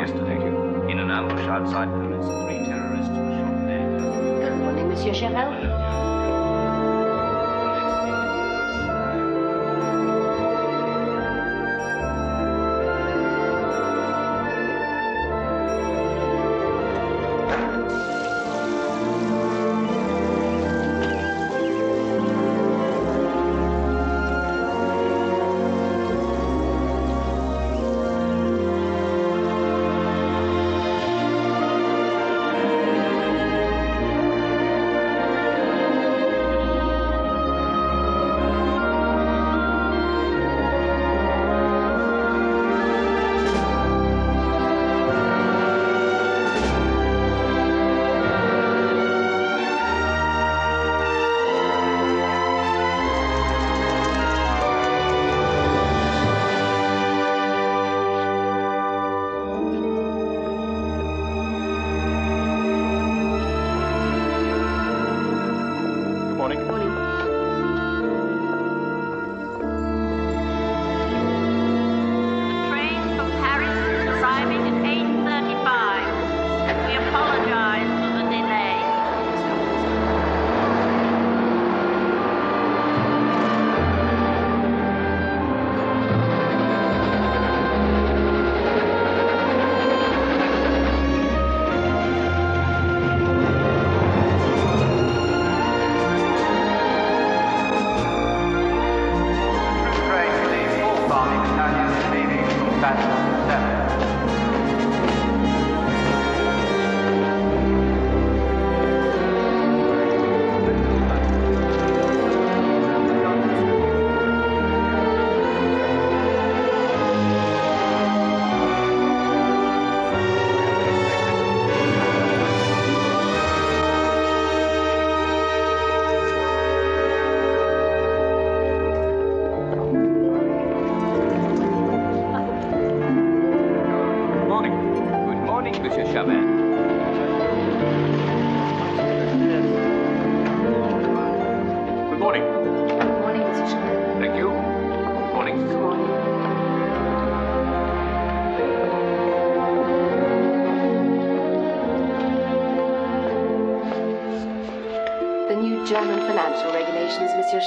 yesterday.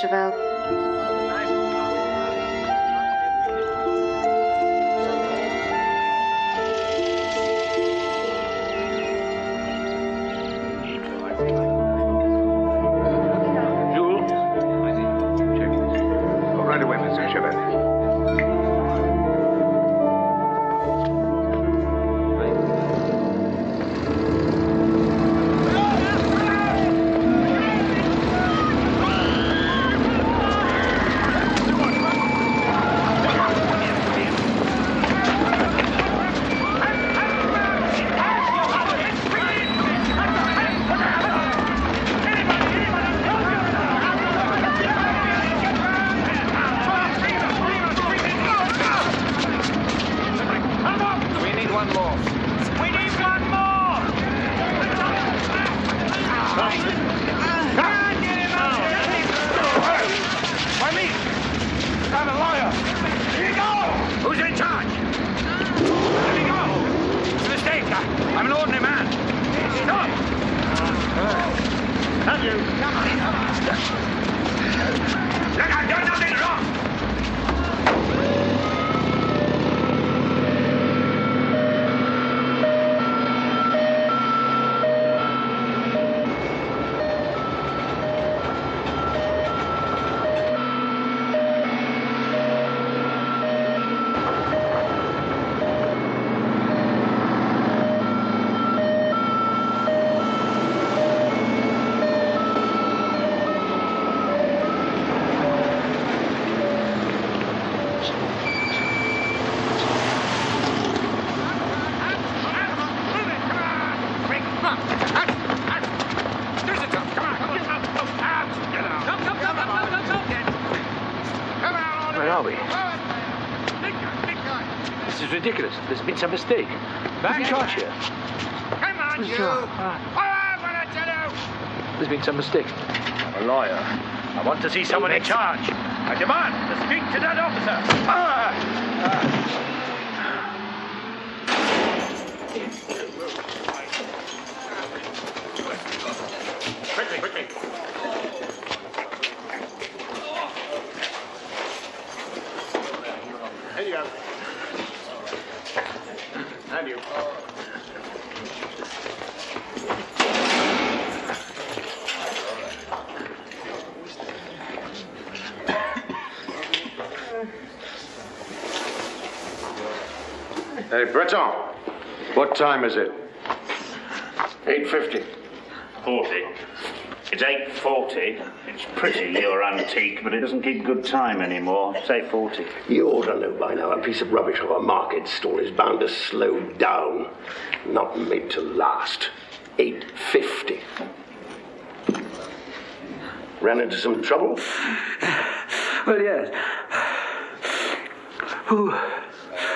Chevelle. caught you. Come on, What's you. Ah. Oh, what I tell you. There's been some mistake. I'm a lawyer. I want to see someone in charge. I demand to speak to that officer. Ah. Ah. Quickly, quickly. Breton. What time is it? 850. 40. It's 8.40. It's pretty near antique, but it doesn't keep good time anymore. Say 40. You ought to know by now a piece of rubbish of a market stall is bound to slow down, not made to last. 850. Ran into some trouble? Well, yes. Who,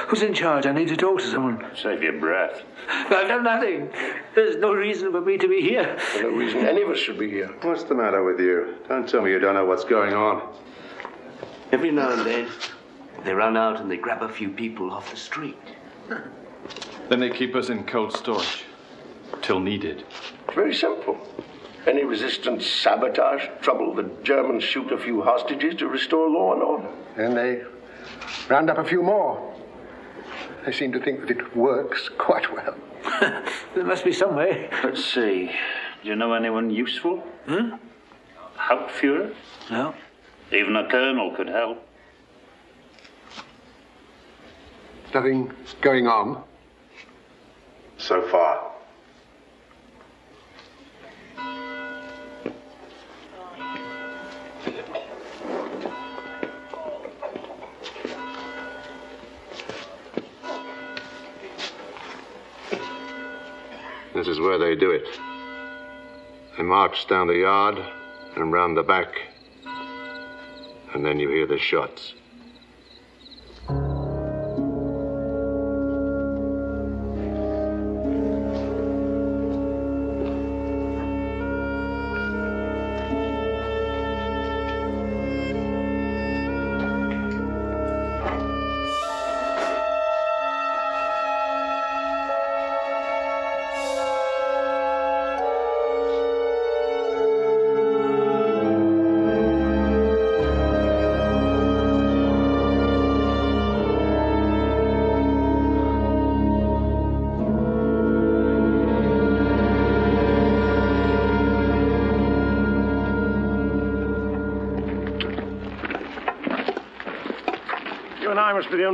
who's in charge? I need to talk to someone. Save your breath. I've done nothing. There's no reason for me to be here. There's no reason any of us should be here. What's the matter with you? Don't tell me you don't know what's going on. Every now and then, they run out and they grab a few people off the street. Then they keep us in cold storage. Till needed. It's very simple. Any resistance, sabotage, trouble, the Germans shoot a few hostages to restore law and order. Then they round up a few more. They seem to think that it works quite well. There must be some way. Let's see. Do you know anyone useful? Hmm? Hauptfuhrer? No. Even a colonel could help. Nothing going on. So far. This is where they do it. They march down the yard and round the back, and then you hear the shots.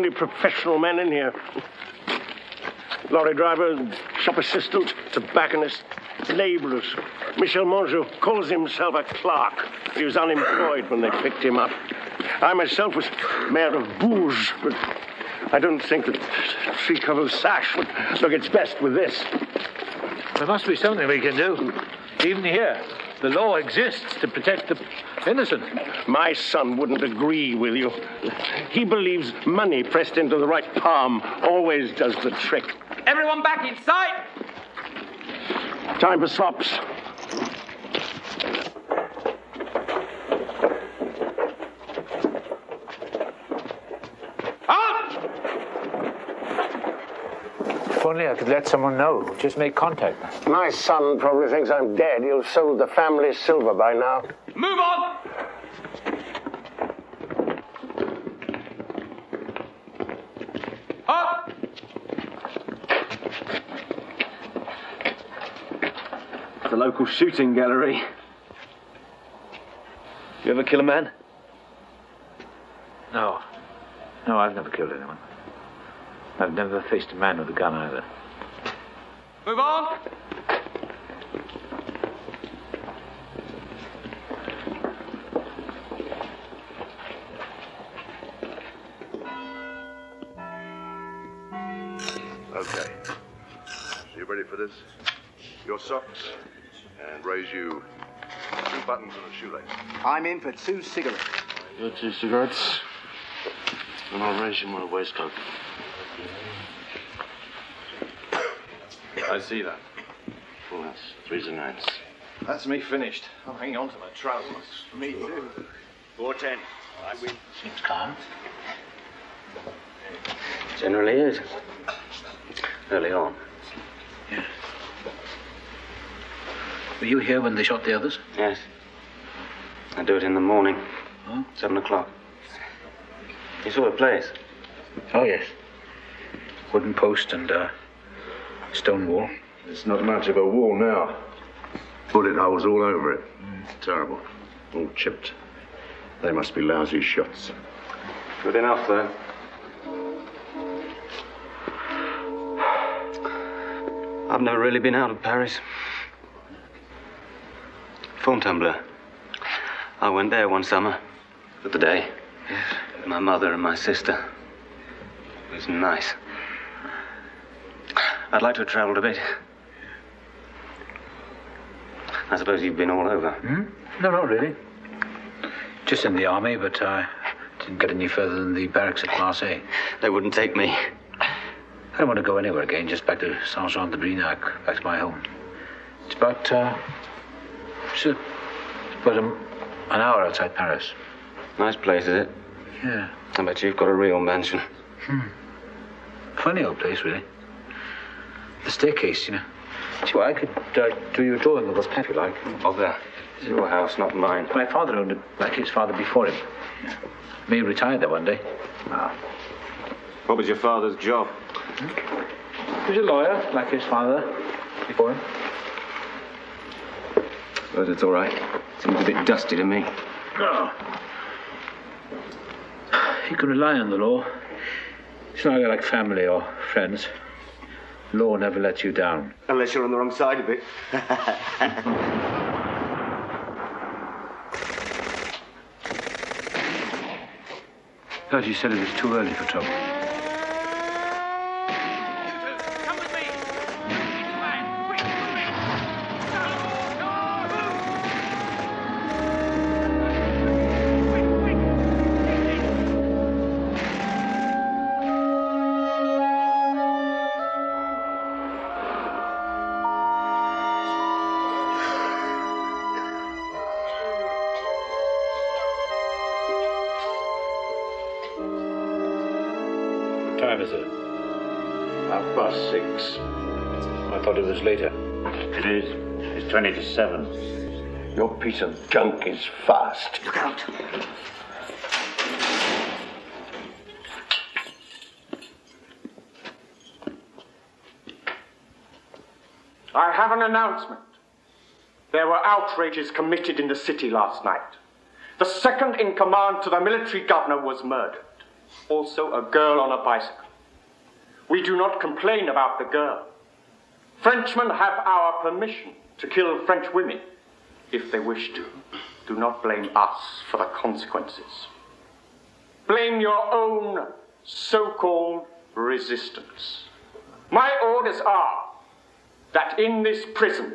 Only professional men in here. Lorry driver, shop assistant, tobacconist, labourers. Michel Mangeot calls himself a clerk. He was unemployed when they picked him up. I myself was mayor of Bourges, but I don't think that Tricot sash would look its best with this. There must be something we can do. Even here, the law exists to protect the innocent. My son wouldn't agree with you. He believes money pressed into the right palm always does the trick. Everyone back inside! Time for swaps. If only I could let someone know. Just make contact. My son probably thinks I'm dead. He'll have sold the family silver by now. Move on! Up! The local shooting gallery. You ever kill a man? No. No, I've never killed anyone. I've never faced a man with a gun either. Move on! Okay. So you ready for this? Your socks, and raise you two buttons and a shoelace. I'm in for two cigarettes. Your two cigarettes. And I'll raise you my waistcoat. I see that. Well, that's threes and nines. That's me finished. I'm hanging on to my trousers. Me too. Four ten. I win. Seems calm. Generally is. Early on. Were you here when they shot the others? Yes. I do it in the morning. Seven o'clock. You saw the place? Oh, yes. Wooden post and uh, stone wall. It's not much of a wall now. Bullet holes all over it. Terrible. All chipped. They must be lousy shots. Good enough, though. I've never really been out of Paris. Fontainebleau. I went there one summer for the day. With my mother and my sister. It was nice. I'd like to have travelled a bit. I suppose you've been all over. Hmm? No, not really. Just in the army, but I didn't get any further than the barracks at Marseille. They wouldn't take me. I don't want to go anywhere again, just back to Saint Jean de Brinac, back to my home. It's about, uh, it's, a, it's about a, an hour outside Paris. Nice place, is it? Yeah. I bet you've got a real mansion. Hmm. Funny old place, really. The staircase, you know. See, well, I could uh, do you a drawing of this if you like. Bother. It's your house, not mine. My father owned it, like his father before him. May retired there one day. Ah. What was your father's job? He was a lawyer, like his father before him. Suppose it's all right. Seems a bit dusty to me. Oh. You can rely on the law. It's not like family or friends. Law never lets you down. Unless you're on the wrong side of it. Thought you said it was too early for trouble. 20 to 7. Your piece of junk is fast. Look out. I have an announcement. There were outrages committed in the city last night. The second in command to the military governor was murdered. Also, a girl on a bicycle. We do not complain about the girl. Frenchmen have our permission to kill French women if they wish to. Do not blame us for the consequences. Blame your own so called resistance. My orders are that in this prison,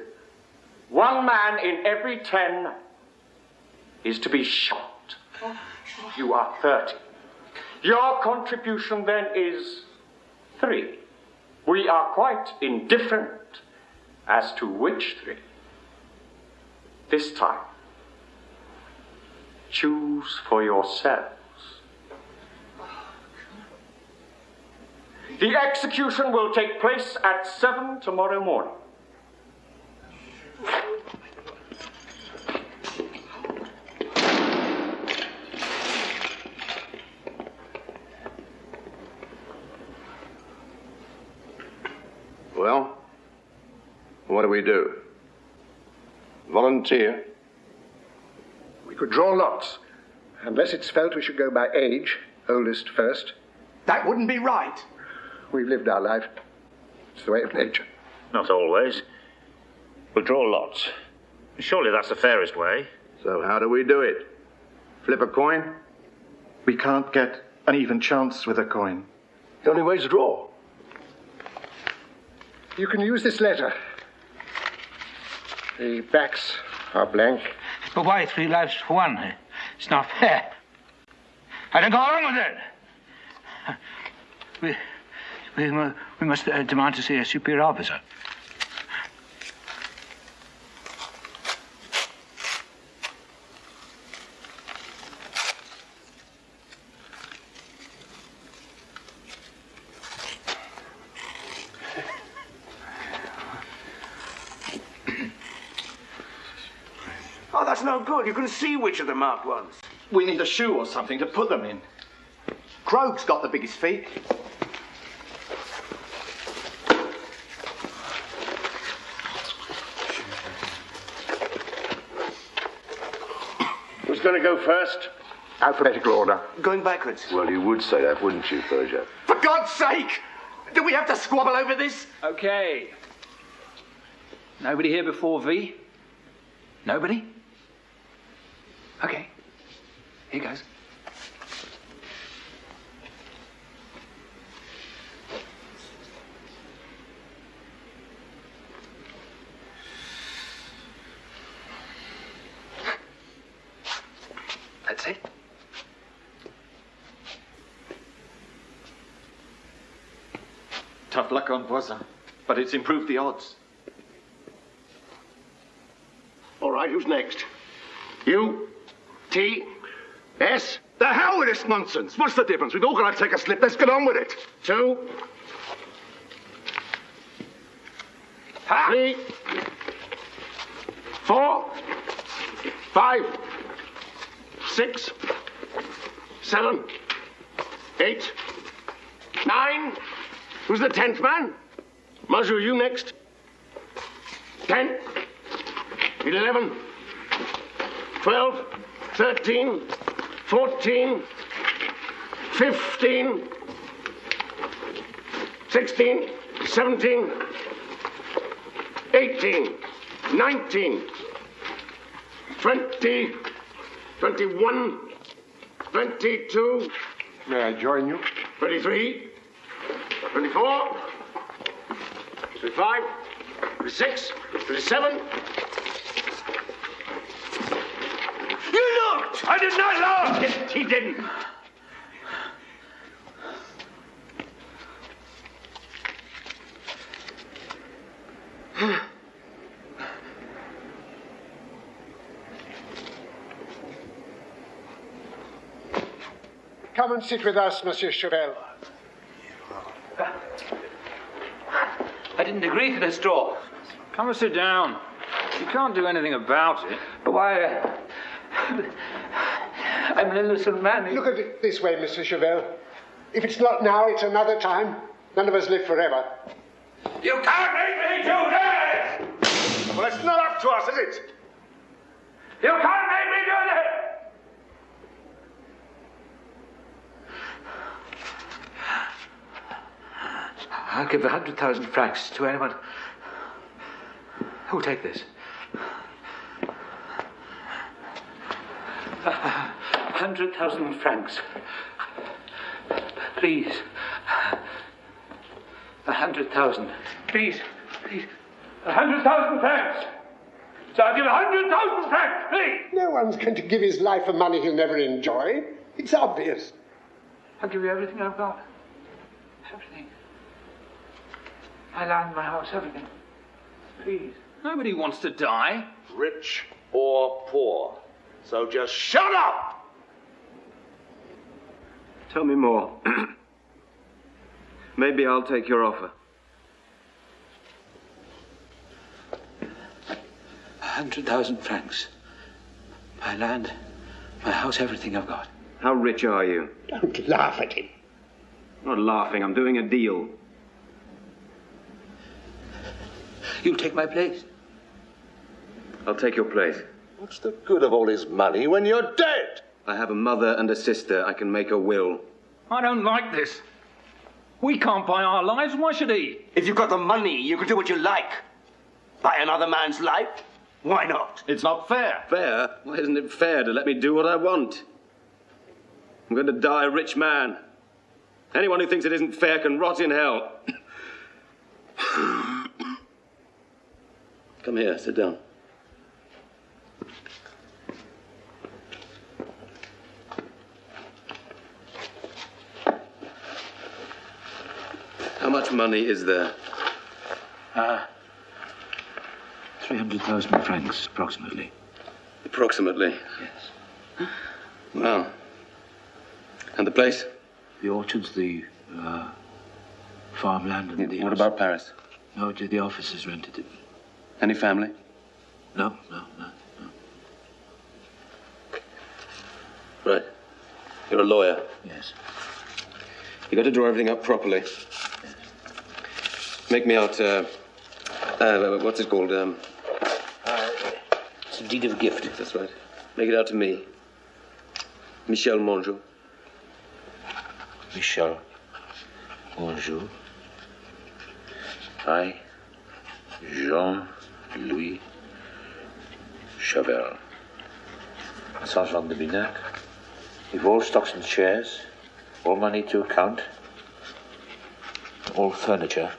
one man in every ten is to be shot. You are 30. Your contribution then is three. We are quite indifferent as to which three. This time, choose for yourselves. The execution will take place at seven tomorrow morning. Well, what do we do? Volunteer? We could draw lots. Unless it's felt we should go by age, oldest first. That wouldn't be right. We've lived our life. It's the way of nature. Not always. We'll draw lots. Surely that's the fairest way. So how do we do it? Flip a coin? We can't get an even chance with a coin. The only way's draw. You can use this letter. The backs are blank. But why three lives for one? It's not fair. I don't go along with it. We, we, we must uh, demand to see a superior officer. That's no good. You can see which are the marked ones. We need a shoe or something to put them in. Krog's got the biggest feet. Who's going to go first? Alphabetical order. Going backwards. Well, you would say that, wouldn't you, Persia? For God's sake! Do we have to squabble over this? Okay. Nobody here before V? Nobody? Okay. Here goes. That's it. Tough luck on Voisin, but it's improved the odds. All right, who's next? U, T, S. The hell with this nonsense. What's the difference? We've all got to take a slip. Let's get on with it. Two. Three. Four. Five. Six. Seven. Eight. Nine. Who's the tenth man? Maju, you next. Ten. Eleven. Twelve. Thirteen. Fourteen. Fifteen. Sixteen. Seventeen. Eighteen. Nineteen. Twenty. Twenty-one. Twenty-two. May I join you? Twenty-three. 24, 25, 26, 27. You looked! I did not look! Yes, he didn't. Come and sit with us, Monsieur Chavel. I didn't agree to this draw. Come and sit down. You can't do anything about it. But why? Uh, I'm an innocent man. Look at it this way, Mr. Chavel. If it's not now, it's another time. None of us live forever. You can't make me do this! Well, it's not up to us, is it? You can't make me do this! I'll give a hundred thousand francs to anyone who'll take this. A hundred thousand francs. Please. A hundred thousand. Please. Please. A hundred thousand francs! So I'll give a hundred thousand francs, please! No one's going to give his life for money he'll never enjoy. It's obvious. I'll give you everything I've got. Everything. My land, my house, everything. Please. Nobody wants to die. Rich or poor. So just shut up! Tell me more. Maybe I'll take your offer. A hundred thousand francs. My land, my house, everything I've got. How rich are you? Don't laugh at him. I'm not laughing, I'm doing a deal. You'll take my place. I'll take your place. What's the good of all his money when you're dead? I have a mother and a sister. I can make a will. I don't like this. We can't buy our lives. Why should he? If you've got the money, you can do what you like. Buy another man's life? Why not? It's not fair. Fair? Why isn't it fair to let me do what I want? I'm going to die a rich man. Anyone who thinks it isn't fair can rot in hell. Come here, sit down. money is there? Uh, 300,000 francs, approximately. Approximately? Yes. Well, and the place? The orchards, the uh, farmland, and the. What house. about Paris? No, the officers rented it. Any family? No, no, no. Right. You're a lawyer? Yes. You've got to draw everything up properly. Make me out. Uh, uh, what's it called? Um, it's a deed of gift. That's right. Make it out to me. Michel Mangeot. Michel Bonjour. I, Jean Louis Chavel. Saint Jean de Brinac. With all stocks and shares, all money to account, all furniture,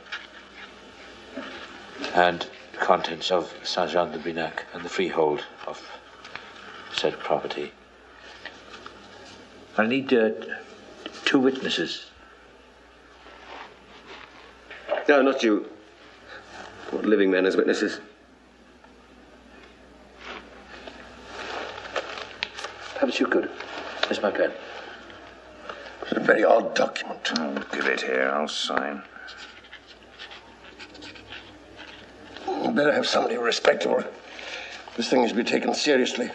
and the contents of Saint Jean de Brinac and the freehold of said property. I need uh, two witnesses. No, not you. What living men as witnesses? Perhaps you could. Here's my pen. It's a very odd document. Oh, give it here. I'll sign. You better have somebody respectable. This thing is to be taken seriously.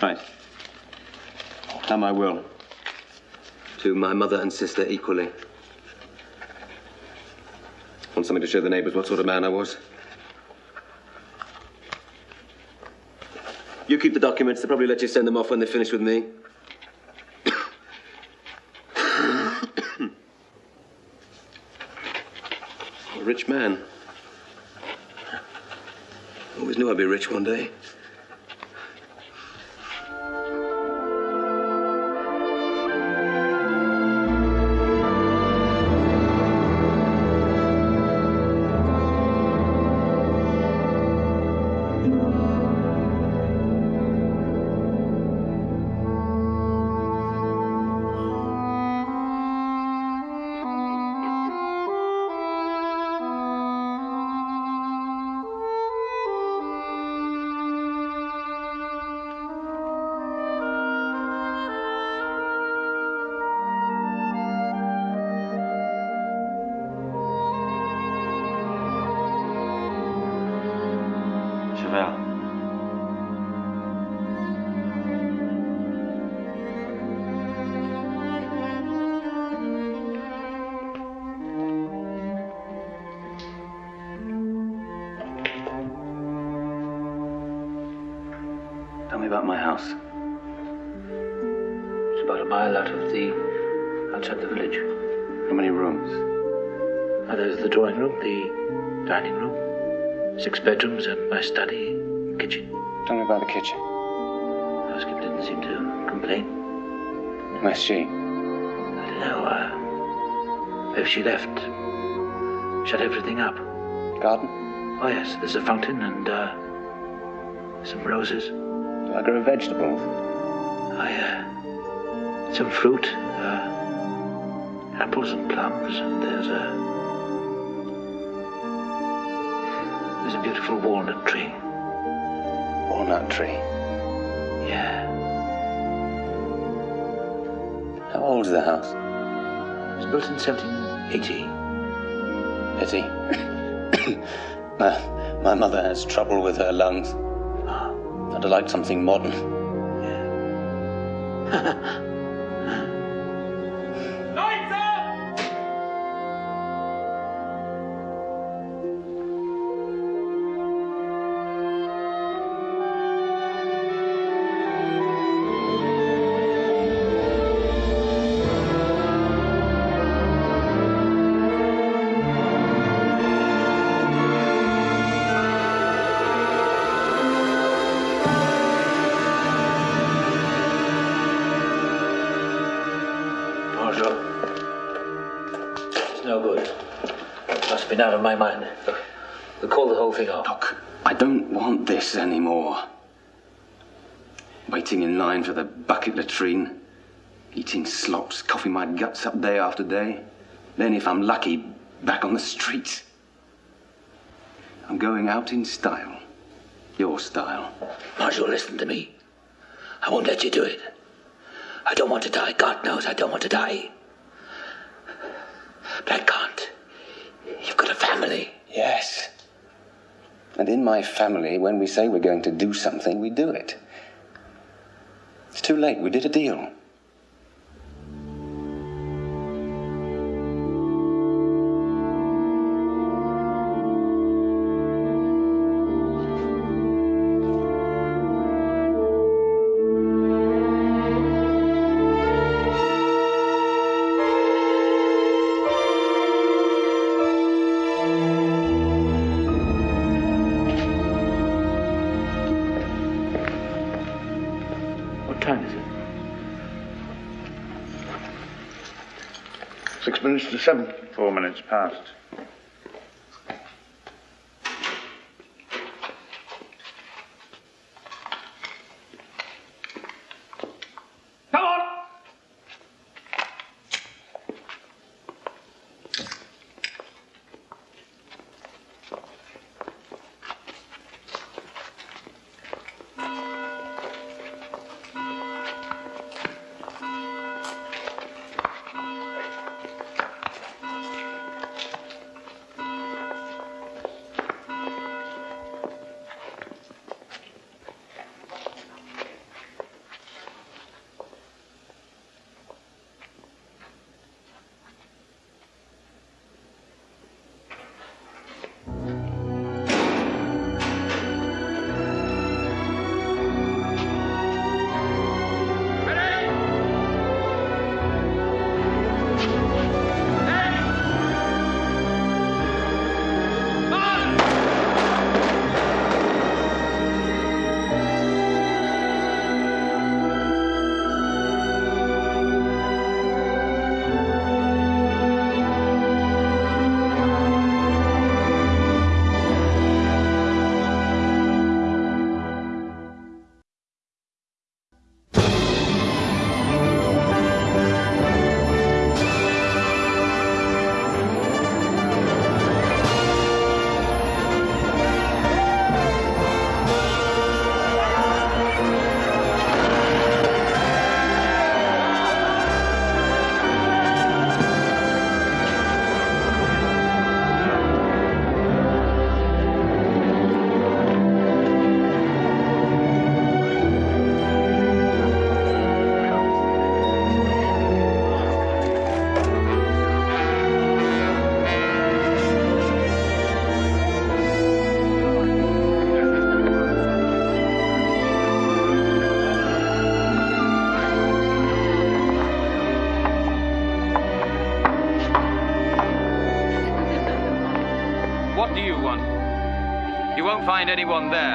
Right. Now my will. To my mother and sister equally. Want something to show the neighbours what sort of man I was? You keep the documents. They'll probably let you send them off when they finish with me. Rich man. Always knew I'd be rich one day. Me about my house. It's about a mile out of the outside the village. How many rooms? Uh, there's the drawing room, the dining room, six bedrooms, and my study, kitchen. Tell me about the kitchen. Housekeeper didn't seem to complain. Where's she? I don't know. Uh, maybe she left. Shut everything up. Garden? Oh yes, there's a fountain and uh, some roses. I grow vegetables? I uh, some fruit, uh, apples and plums, and there's a there's a beautiful walnut tree. Walnut tree. Yeah. How old is the house? It was built in 1780. Pity. my, my mother has trouble with her lungs. I'd like something modern. Out of my mind. Look, we'll call the whole thing off. Look, I don't want this anymore. Waiting in line for the bucket latrine. Eating slops, coughing my guts up day after day. Then, if I'm lucky, back on the street. I'm going out in style. Your style. Marshal, listen to me. I won't let you do it. I don't want to die. God knows I don't want to die. But I can't. You've got a family. Yes. And in my family, when we say we're going to do something, we do it. It's too late. We did a deal. Seven. Four minutes past. Anyone there.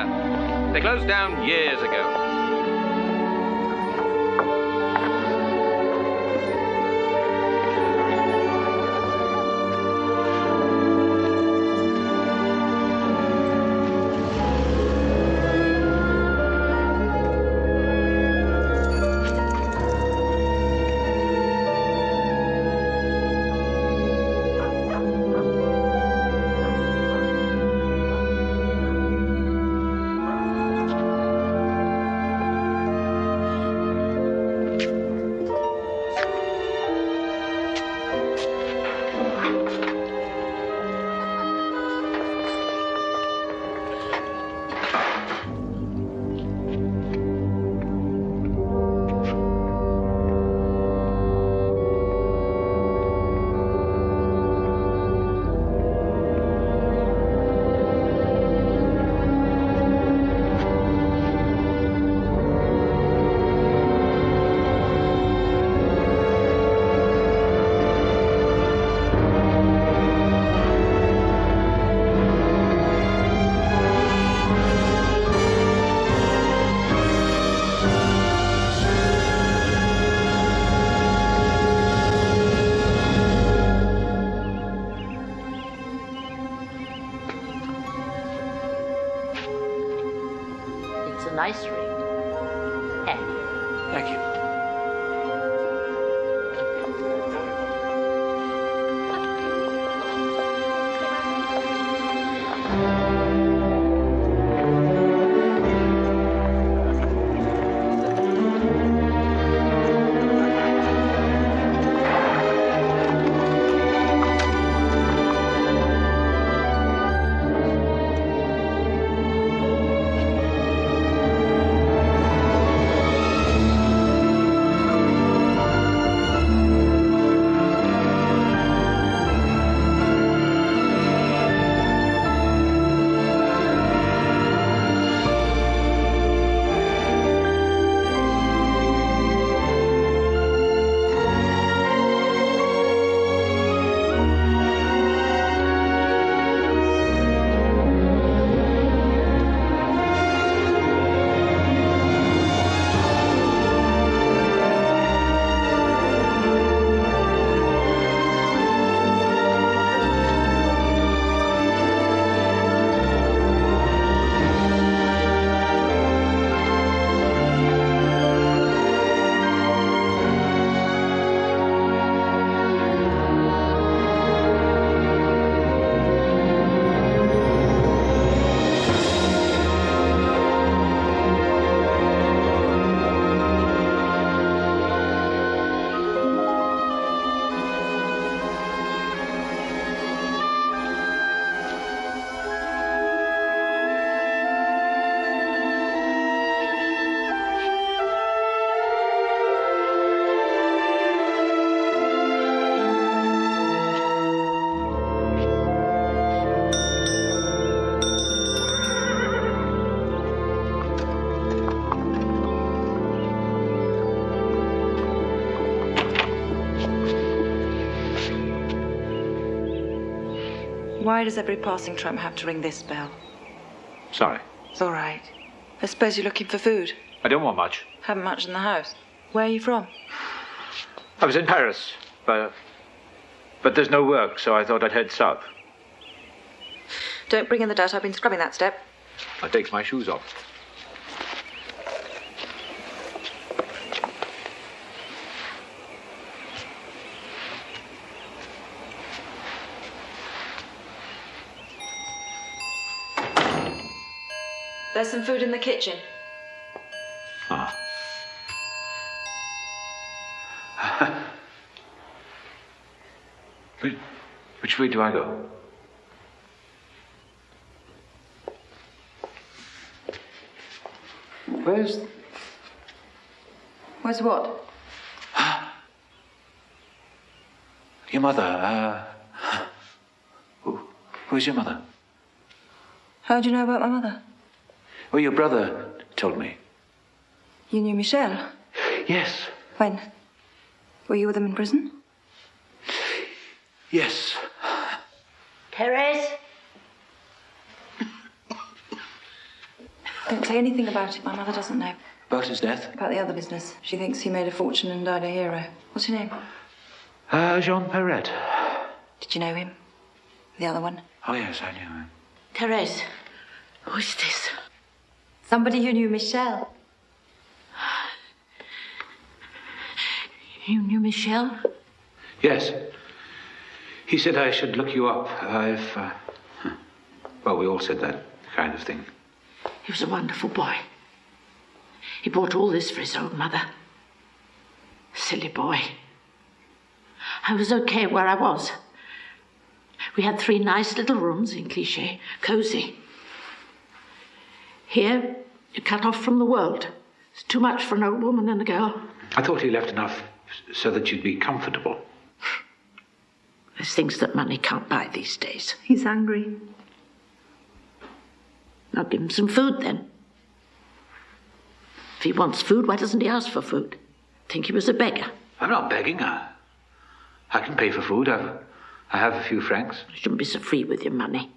Why does every passing tram have to ring this bell? Sorry. It's all right. I suppose you're looking for food. I don't want much. Haven't much in the house. Where are you from? I was in Paris, but but there's no work, so I thought I'd head south. Don't bring in the dirt. I've been scrubbing that step. I takes my shoes off. There's some food in the kitchen. Ah. which, which way do I go? Where's Where's what? your mother? Uh, who, who's your mother? How do you know about my mother? Well, your brother told me. You knew Michel? Yes. When? Were you with him in prison? Yes. Therese? Don't say anything about it. My mother doesn't know. About his death? About the other business. She thinks he made a fortune and died a hero. What's your name? Uh, Jean Perret. Did you know him? The other one? Oh, yes, I knew him. Therese, who is this? Somebody who knew Michel. You knew Michel? Yes. He said I should look you up. I've. Uh, well, we all said that kind of thing. He was a wonderful boy. He bought all this for his old mother. Silly boy. I was okay where I was. We had three nice little rooms in Clichy, cosy. Here, you're cut off from the world. It's too much for an old woman and a girl. I thought he left enough so that you'd be comfortable. There's things that money can't buy these days. He's hungry. I'll give him some food then. If he wants food, why doesn't he ask for food? Think he was a beggar. I'm not begging. I, I can pay for food. I've, I have a few francs. You shouldn't be so free with your money.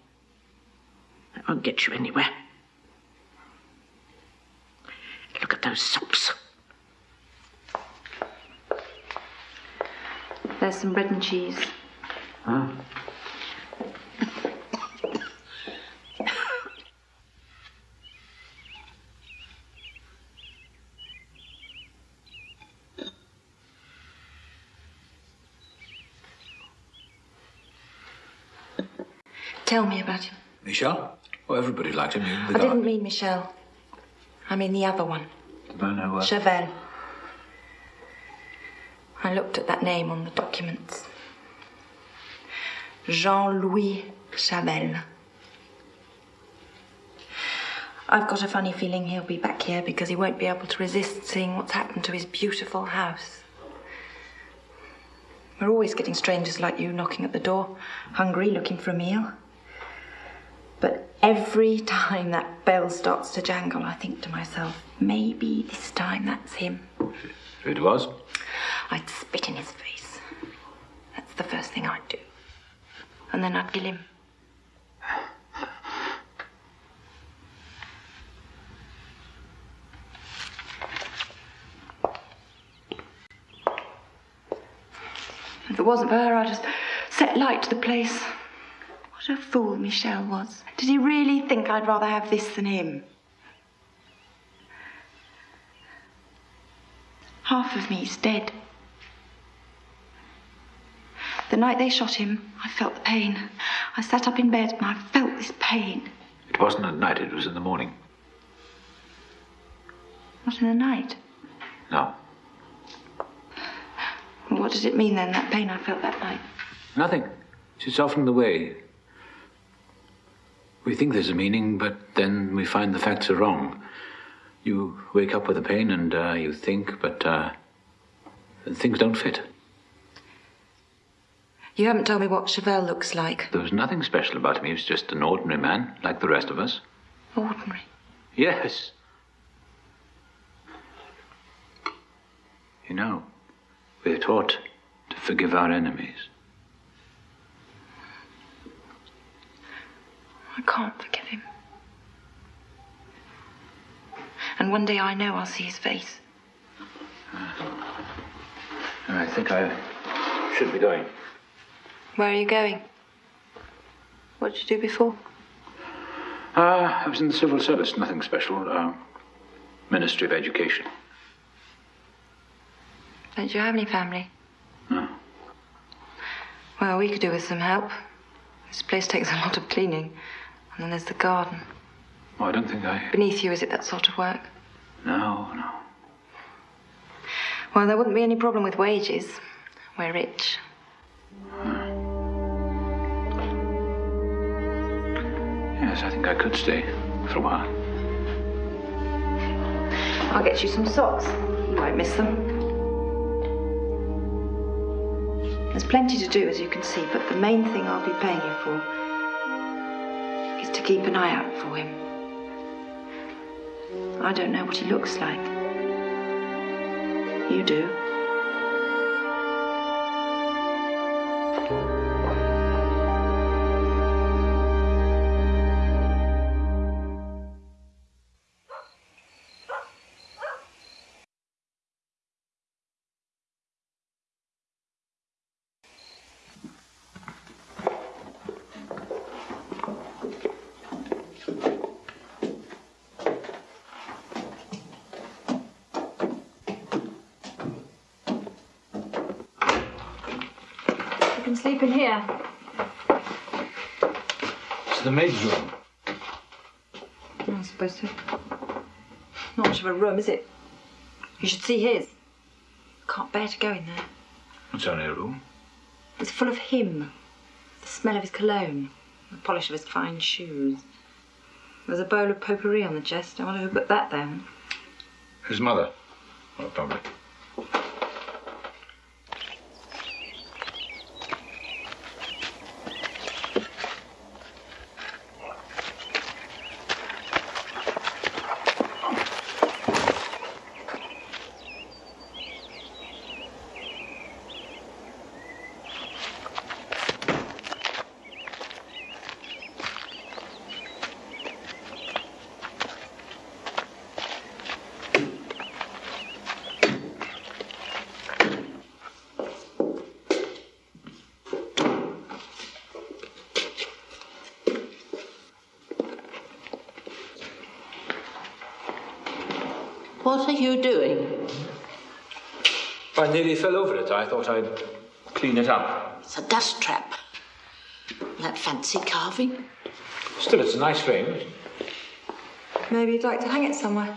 That won't get you anywhere. Look at those sops. There's some bread and cheese. Huh? Tell me about him. Michel? Oh, everybody liked him. even the I guard. didn't mean Michel. I mean the other one. Man who, uh, Chavel. I looked at that name on the documents. Jean Louis Chavel. I've got a funny feeling he'll be back here because he won't be able to resist seeing what's happened to his beautiful house. We're always getting strangers like you knocking at the door, hungry, looking for a meal. Every time that bell starts to jangle, I think to myself, maybe this time that's him. If it was. I'd spit in his face. That's the first thing I'd do. And then I'd kill him. If it wasn't for her, I'd just set light to the place. What a fool Michel was. Did he really think I'd rather have this than him? Half of me's dead. The night they shot him, I felt the pain. I sat up in bed and I felt this pain. It wasn't at night, it was in the morning. Not in the night. No. What did it mean then, that pain I felt that night? Nothing. It's often the way. We think there's a meaning, but then we find the facts are wrong. You wake up with a pain and uh, you think, but uh, things don't fit. You haven't told me what Chavel looks like. There was nothing special about him. He was just an ordinary man, like the rest of us. Ordinary. Yes. You know, we're taught to forgive our enemies. I can't forgive him. And one day I know I'll see his face. I think I should be going. Where are you going? What did you do before? Uh, I was in the civil service, nothing special. Uh, Ministry of Education. Don't you have any family? No. Well, we could do with some help. This place takes a lot of cleaning. And then there's the garden. Well, I don't think I. Beneath you, is it that sort of work? No, no. Well, there wouldn't be any problem with wages. We're rich. Yes, I think I could stay for a while. I'll get you some socks. You won't miss them. There's plenty to do, as you can see, but the main thing I'll be paying you for keep an eye out for him. I don't know what he looks like. You do. Here. It's the maid's room. I suppose so. Not much of a room, is it? You should see his. Can't bear to go in there. It's only a room. It's full of him. The smell of his cologne. The polish of his fine shoes. There's a bowl of potpourri on the chest. I wonder who put that there. His mother. Well, probably. What are you doing? I nearly fell over it. I thought I'd clean it up. It's a dust trap. That fancy carving. Still, it's a nice frame. Maybe you'd like to hang it somewhere.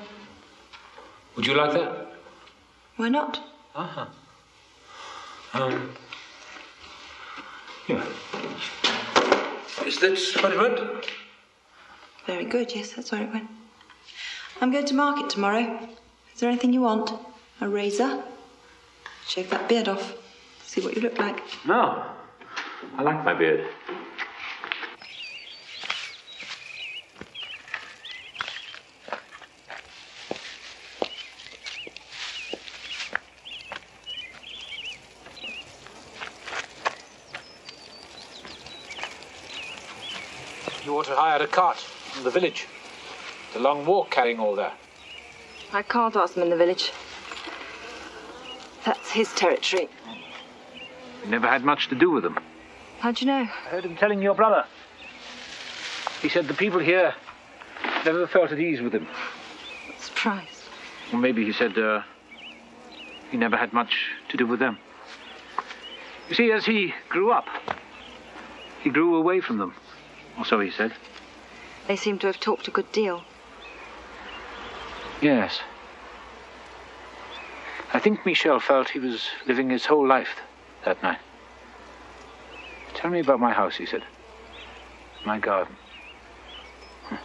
Would you like that? Why not? Uh-huh. Um. Yeah. Is this what it went? Very good, yes, that's where it went. I'm going to market tomorrow. Is there anything you want? A razor? Shave that beard off. See what you look like. No. I like my beard. You ought to hire a cart from the village. It's a long walk carrying all that. I can't ask them in the village. That's his territory. You never had much to do with them. How'd you know? I heard him telling your brother. He said the people here never felt at ease with him. Surprised. Or maybe he said uh, he never had much to do with them. You see, as he grew up, he grew away from them. Or so he said. They seem to have talked a good deal. Yes. I think Michel felt he was living his whole life that night. Tell me about my house, he said. My garden. Hmm.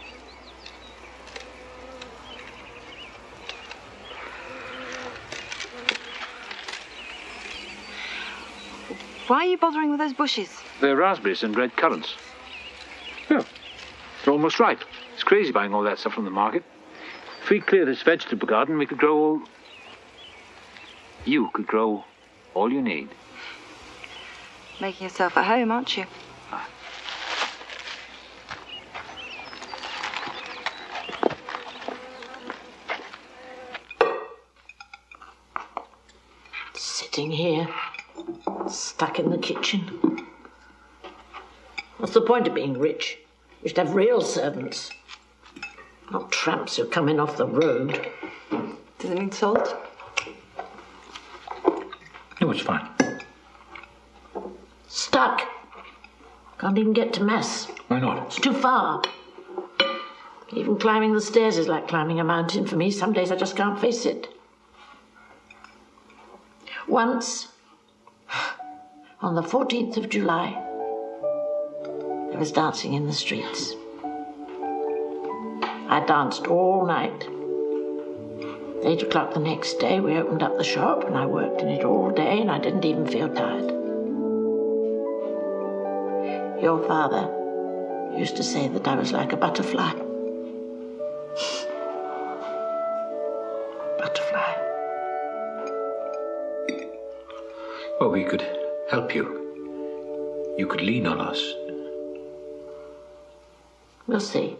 Why are you bothering with those bushes? They're raspberries and red currants. Yeah, they're almost ripe. It's crazy buying all that stuff from the market. If we clear this vegetable garden, we could grow all. You could grow all you need. Making yourself at home, aren't you? Sitting here, stuck in the kitchen. What's the point of being rich? You should have real servants not tramps who come in off the road. Does it need salt? No, it's fine. Stuck. Can't even get to mess. Why not? It's too far. Even climbing the stairs is like climbing a mountain for me. Some days I just can't face it. Once, on the 14th of July, there was dancing in the streets. I danced all night. Eight o'clock the next day, we opened up the shop and I worked in it all day and I didn't even feel tired. Your father used to say that I was like a butterfly. butterfly. Well, we could help you. You could lean on us. We'll see.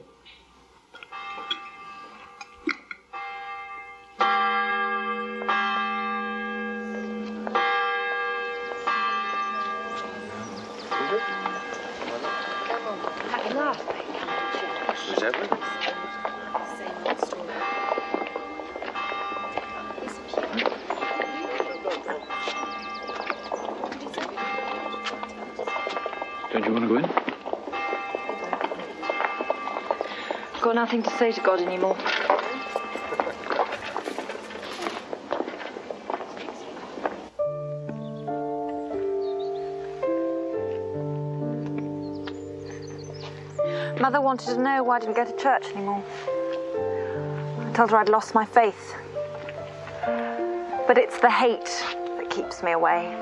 Nothing to say to God anymore. Mother wanted to know why I didn't go to church anymore. I told her I'd lost my faith. But it's the hate that keeps me away.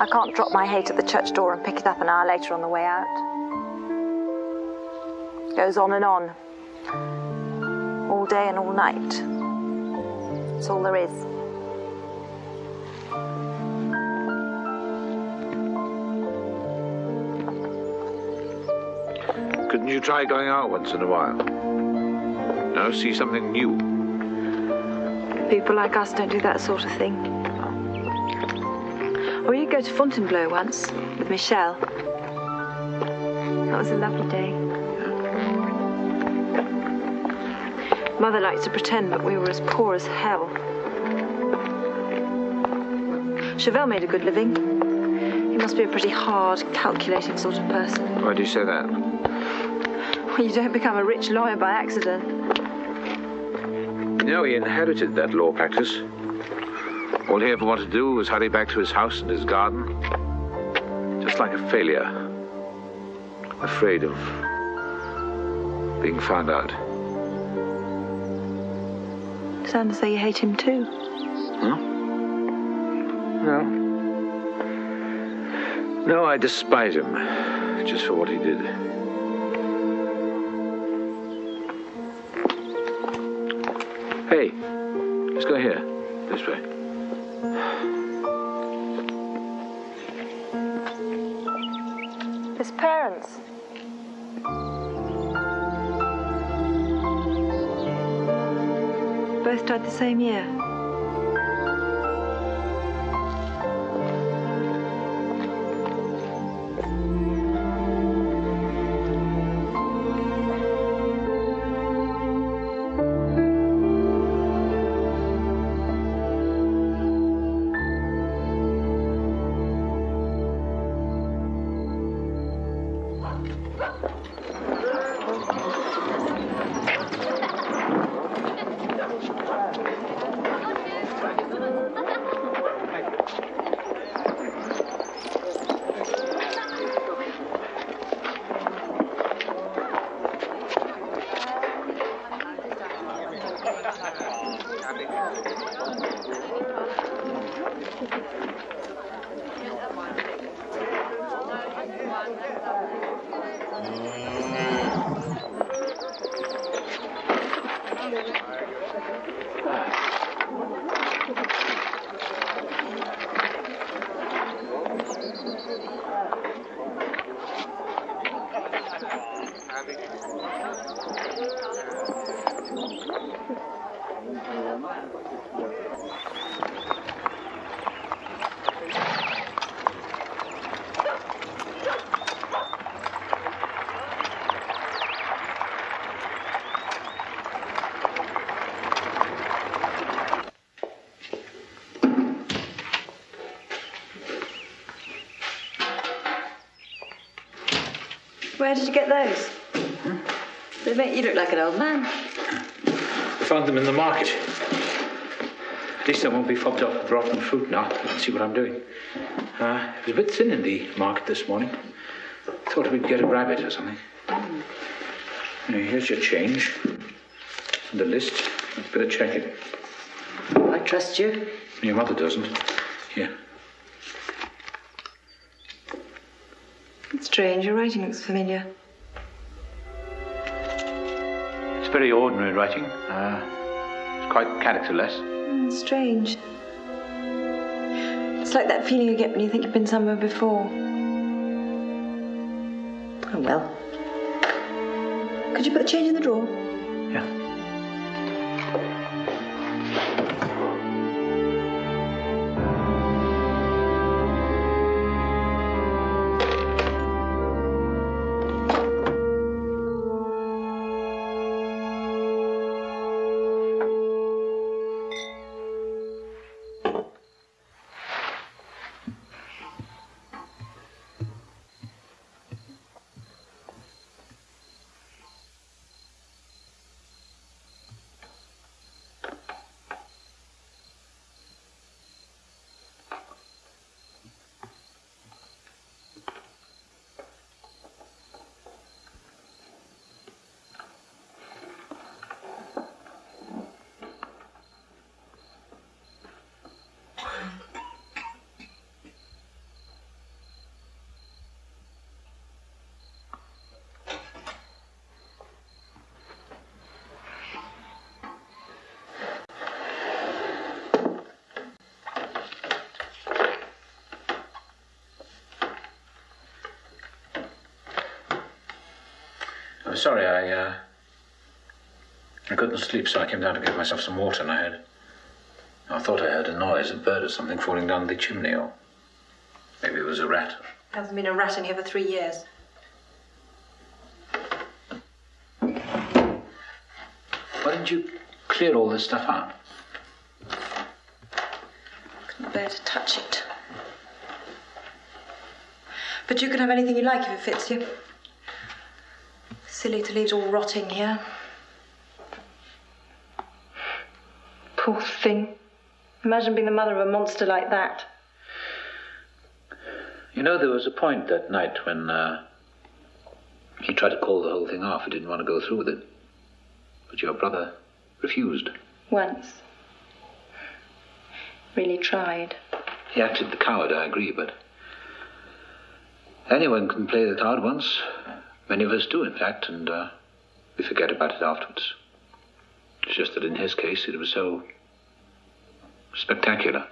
I can't drop my hate at the church door and pick it up an hour later on the way out. Goes on and on. All day and all night. That's all there is. Couldn't you try going out once in a while? No, see something new. People like us don't do that sort of thing. Or you go to Fontainebleau once with Michel. That was a lovely day. Mother liked to pretend that we were as poor as hell. Chavel made a good living. He must be a pretty hard, calculating sort of person. Why do you say that? Well, you don't become a rich lawyer by accident. You know, he inherited that law practice. All he ever wanted to do was hurry back to his house and his garden. Just like a failure. Afraid of being found out. Sounds as though you hate him too. Huh? No. No, I despise him. Just for what he did. Both died Where did you get those? They make you look like an old man. I found them in the market. At least I won't be fobbed off with rotten fruit now. Can see what I'm doing. Uh, it was a bit thin in the market this morning. Thought we'd get a rabbit or something. Now, here's your change. And the list. Let's better check it. I trust you. Your mother doesn't. Here. It's strange. Your writing looks familiar. It's very ordinary writing. Uh, it's quite characterless. Mm, strange. It's like that feeling you get when you think you've been somewhere before. Oh well. Could you put the change in the drawer? Sorry, I, uh, I couldn't sleep, so I came down to get myself some water, and I heard. I thought I heard a noise, a bird or something falling down the chimney, or maybe it was a rat. Hasn't been a rat in here for three years. Why didn't you clear all this stuff out? I couldn't bear to touch it. But you can have anything you like if it fits you. Silly to leave it all rotting here. Poor thing. Imagine being the mother of a monster like that. You know, there was a point that night when uh, he tried to call the whole thing off. He didn't want to go through with it. But your brother refused. Once. Really tried. He acted the coward, I agree, but anyone can play the coward once. Many of us do, in fact, and uh, we forget about it afterwards. It's just that in his case, it was so spectacular.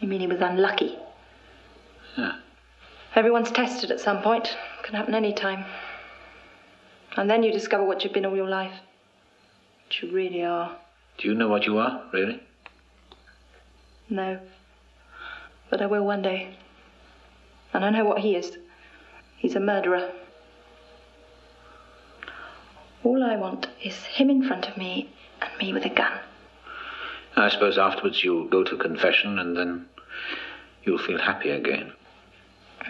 You mean he was unlucky? Yeah. Everyone's tested at some point. It Can happen any time. And then you discover what you've been all your life. What you really are. Do you know what you are, really? No. But I will one day. And I know what he is. He's a murderer. All I want is him in front of me and me with a gun. I suppose afterwards you'll go to confession and then you'll feel happy again.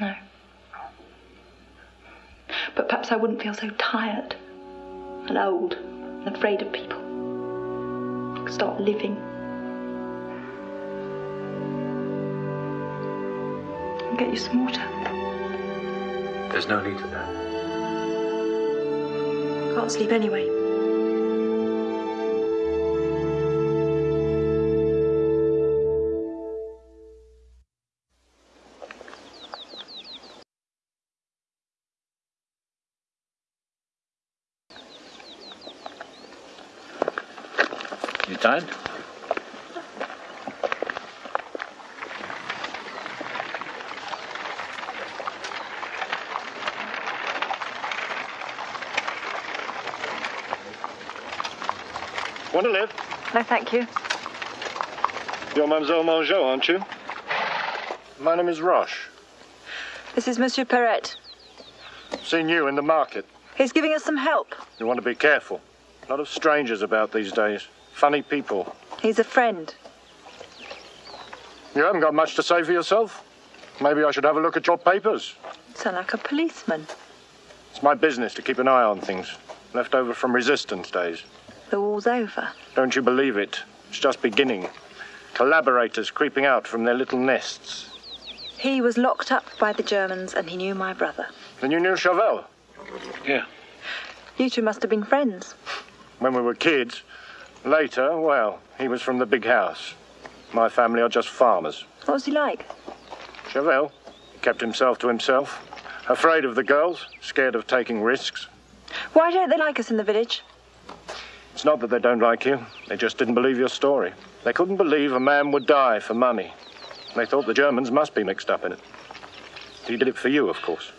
No. But perhaps I wouldn't feel so tired and old and afraid of people. Start living. I'll get you some water. There's no need for that. Can't sleep anyway. Thank you. You're Mademoiselle Mangeot, aren't you? My name is Roche. This is Monsieur Perret. Seen you in the market. He's giving us some help. You want to be careful. A lot of strangers about these days. Funny people. He's a friend. You haven't got much to say for yourself? Maybe I should have a look at your papers. Sound like a policeman. It's my business to keep an eye on things. Left over from resistance days. The war's over. Don't you believe it? It's just beginning. Collaborators creeping out from their little nests. He was locked up by the Germans and he knew my brother. Then you knew Chavel? Yeah. You two must have been friends. When we were kids. Later, well, he was from the big house. My family are just farmers. What was he like? Chavel kept himself to himself. Afraid of the girls, scared of taking risks. Why don't they like us in the village? It's not that they don't like you. They just didn't believe your story. They couldn't believe a man would die for money. They thought the Germans must be mixed up in it. He did it for you, of course.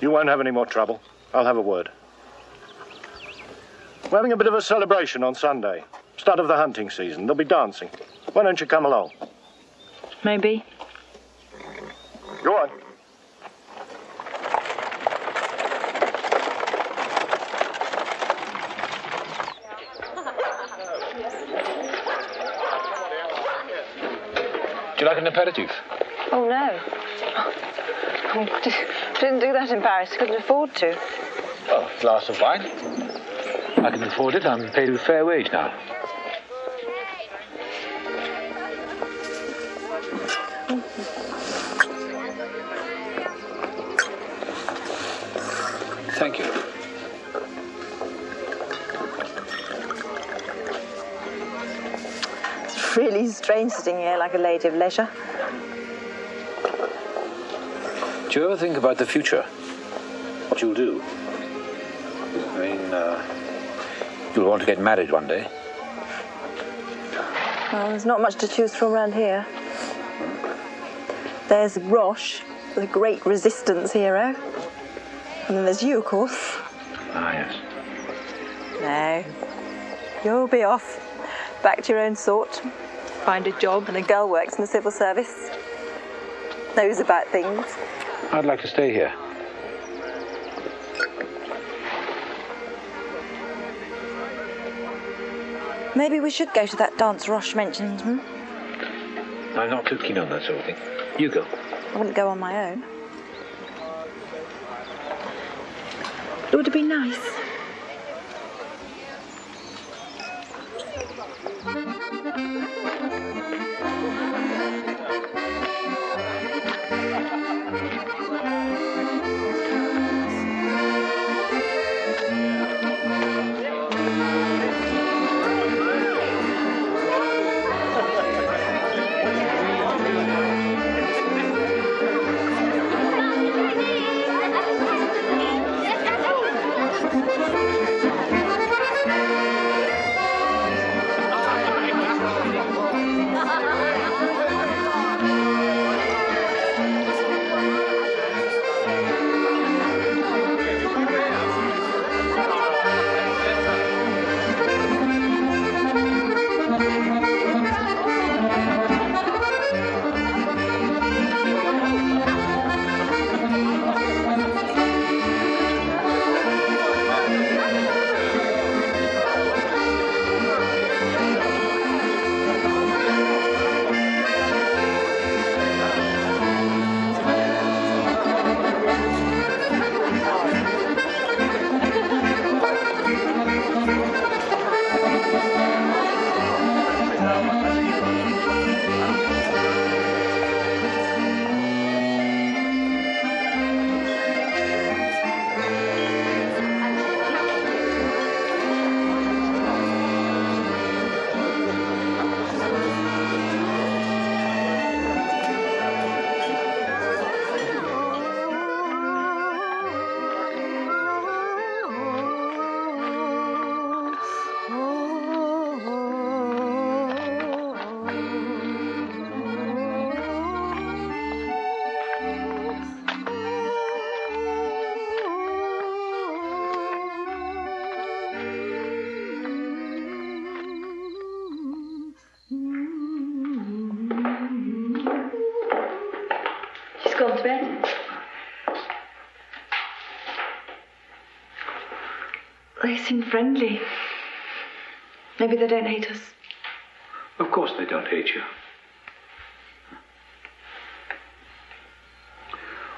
You won't have any more trouble. I'll have a word. We're having a bit of a celebration on Sunday. Start of the hunting season. There'll be dancing. Why don't you come along? Maybe. Go on. An aperitif? Oh, no. Oh, didn't do that in Paris. Couldn't afford to. Oh, a glass of wine. I can afford it. I'm paid a fair wage now. Thank you. Strange sitting here like a lady of leisure. Do you ever think about the future? What you'll do? I mean, uh, you'll want to get married one day. Well, there's not much to choose from around here. There's Roche, the great resistance hero. And then there's you, of course. Ah, yes. No. You'll be off. Back to your own sort. Find a job and a girl works in the civil service. Knows about things. I'd like to stay here. Maybe we should go to that dance Roche mentioned, hmm? I'm not too keen on that sort of thing. You go. I wouldn't go on my own. It would have been nice. Friendly. Maybe they don't hate us. Of course they don't hate you.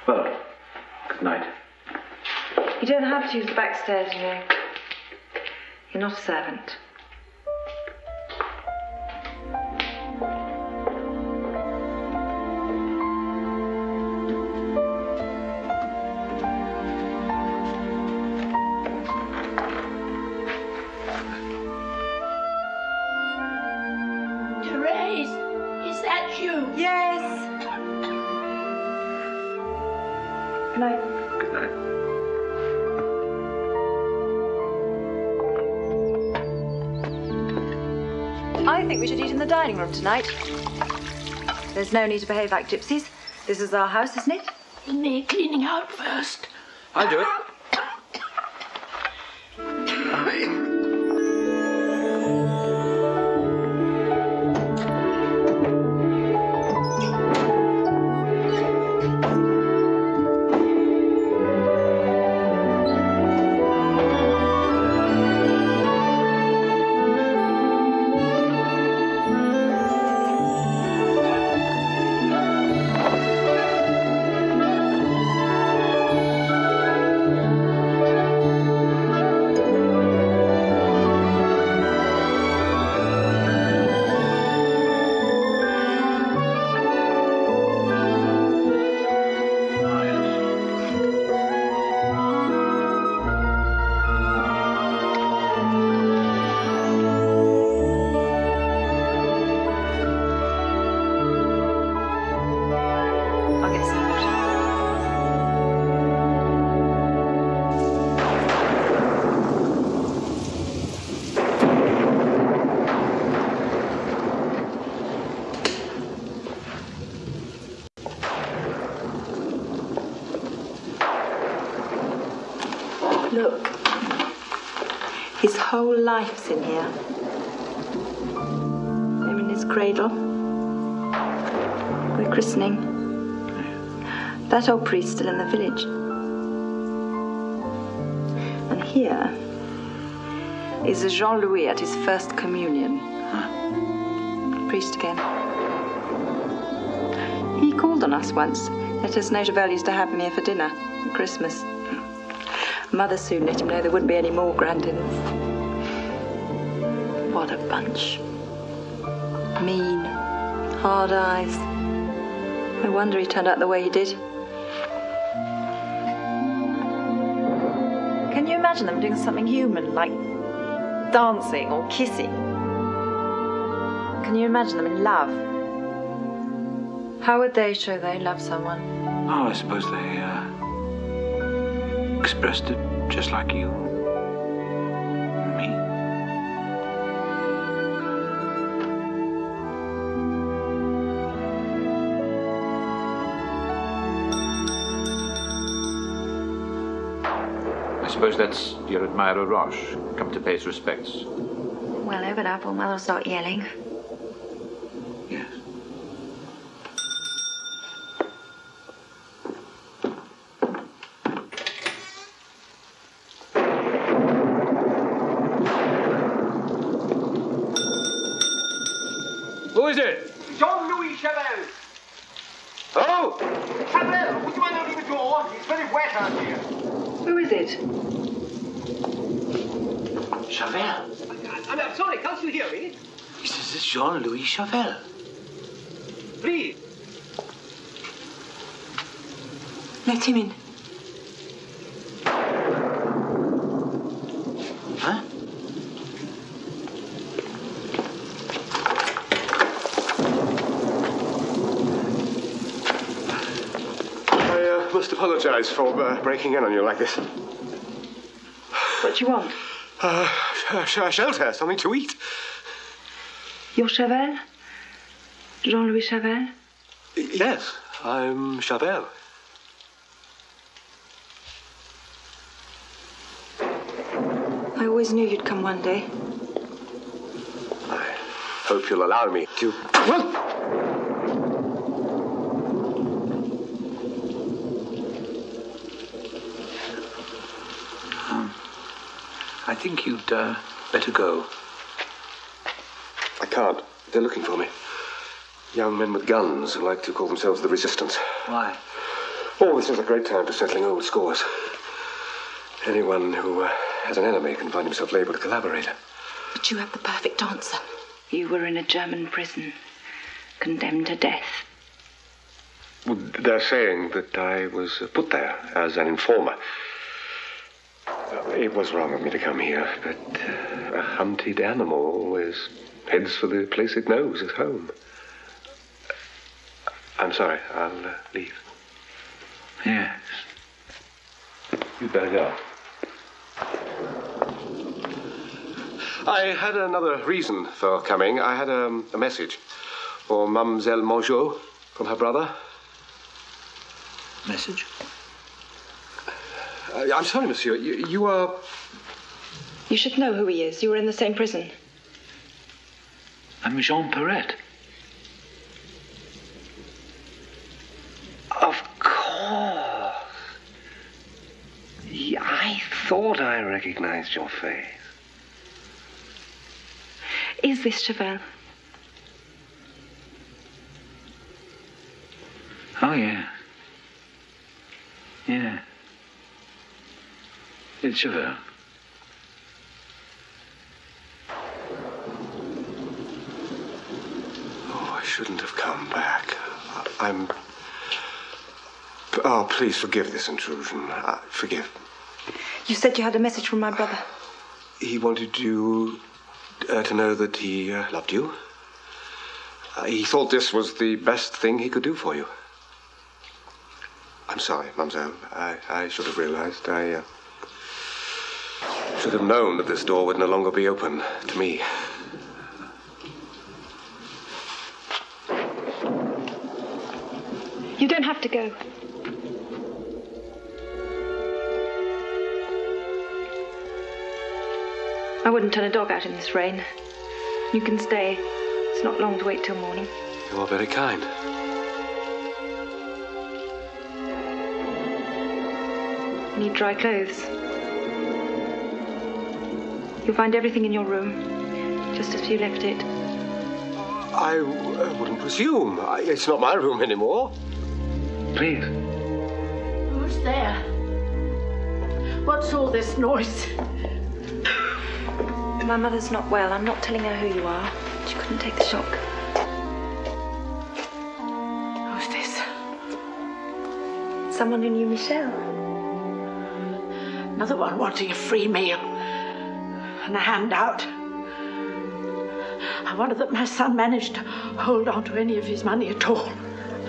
Well, good night. You don't have to use the back stairs, you know. You're not a servant. Dining room tonight. There's no need to behave like gypsies. This is our house, isn't it? Me cleaning out first. I'll do it. Whole life's in here. Him in his cradle. We're christening. That old priest still in the village. And here is Jean Louis at his first communion. Priest again. He called on us once. Let us know Chavel used to have him here for dinner at Christmas. Mother soon let him know there wouldn't be any more grand dinners. What bunch. Mean, hard eyes. No wonder he turned out the way he did. Can you imagine them doing something human, like dancing or kissing? Can you imagine them in love? How would they show they love someone? Oh, I suppose they uh, expressed it just like you. Suppose that's your admirer Roche, come to pay his respects. Well, open up or Mother will start yelling. Yes. Who is it? Jean-Louis Chavel. Oh! Chavel, would you mind opening the door? It's very wet out here. Who is it? Chavel. I'm, I'm sorry, can't you hear me? This is Jean-Louis Please. Let him in. Huh? I uh, must apologize for uh, breaking in on you like this. What do you want? Uh, sh- sh- shelter, something to eat. You're Chavel? Jean-Louis Chavel? Yes, I'm Chavel. I always knew you'd come one day. I hope you'll allow me to. Well, Um, I think you'd uh, better go. I can't. They're looking for me. Young men with guns who like to call themselves the Resistance. Why? Oh, this is a great time for settling old scores. Anyone who uh, has an enemy can find himself labeled a collaborator. But you have the perfect answer. You were in a German prison, condemned to death. Well, they're saying that I was uh, put there as an informer. It was wrong of me to come here, but uh, a hunted animal always heads for the place it knows as home. I'm sorry. I'll uh, leave. Yes. You'd better go. I had another reason for coming. I had um, a message for Mademoiselle Mangeot from her brother. Message? Uh, I'm sorry, monsieur. You, you are. You should know who he is. You were in the same prison. I'm Jean Perret. Of course. Yeah, I thought I recognized your face. Is this Chavel? Oh, yeah. Yeah. It's Chavel. Oh, I shouldn't have come back. I- I'm. Oh, please forgive this intrusion. Uh, forgive. You said you had a message from my brother. He wanted you uh, to know that he uh, loved you. Uh, he thought this was the best thing he could do for you. I'm sorry, mademoiselle. I, I should have realized. I uh, should have known that this door would no longer be open to me. You don't have to go. I wouldn't turn a dog out in this rain. You can stay. It's not long to wait till morning. You are very kind. Need dry clothes. You'll find everything in your room, just as you left it. I uh, wouldn't presume. I, it's not my room anymore. Please. Who's there? What's all this noise? My mother's not well. I'm not telling her who you are. She couldn't take the shock. Who's this? Someone who knew Michel. Another one wanting a free meal and a handout. I wonder that my son managed to hold on to any of his money at all.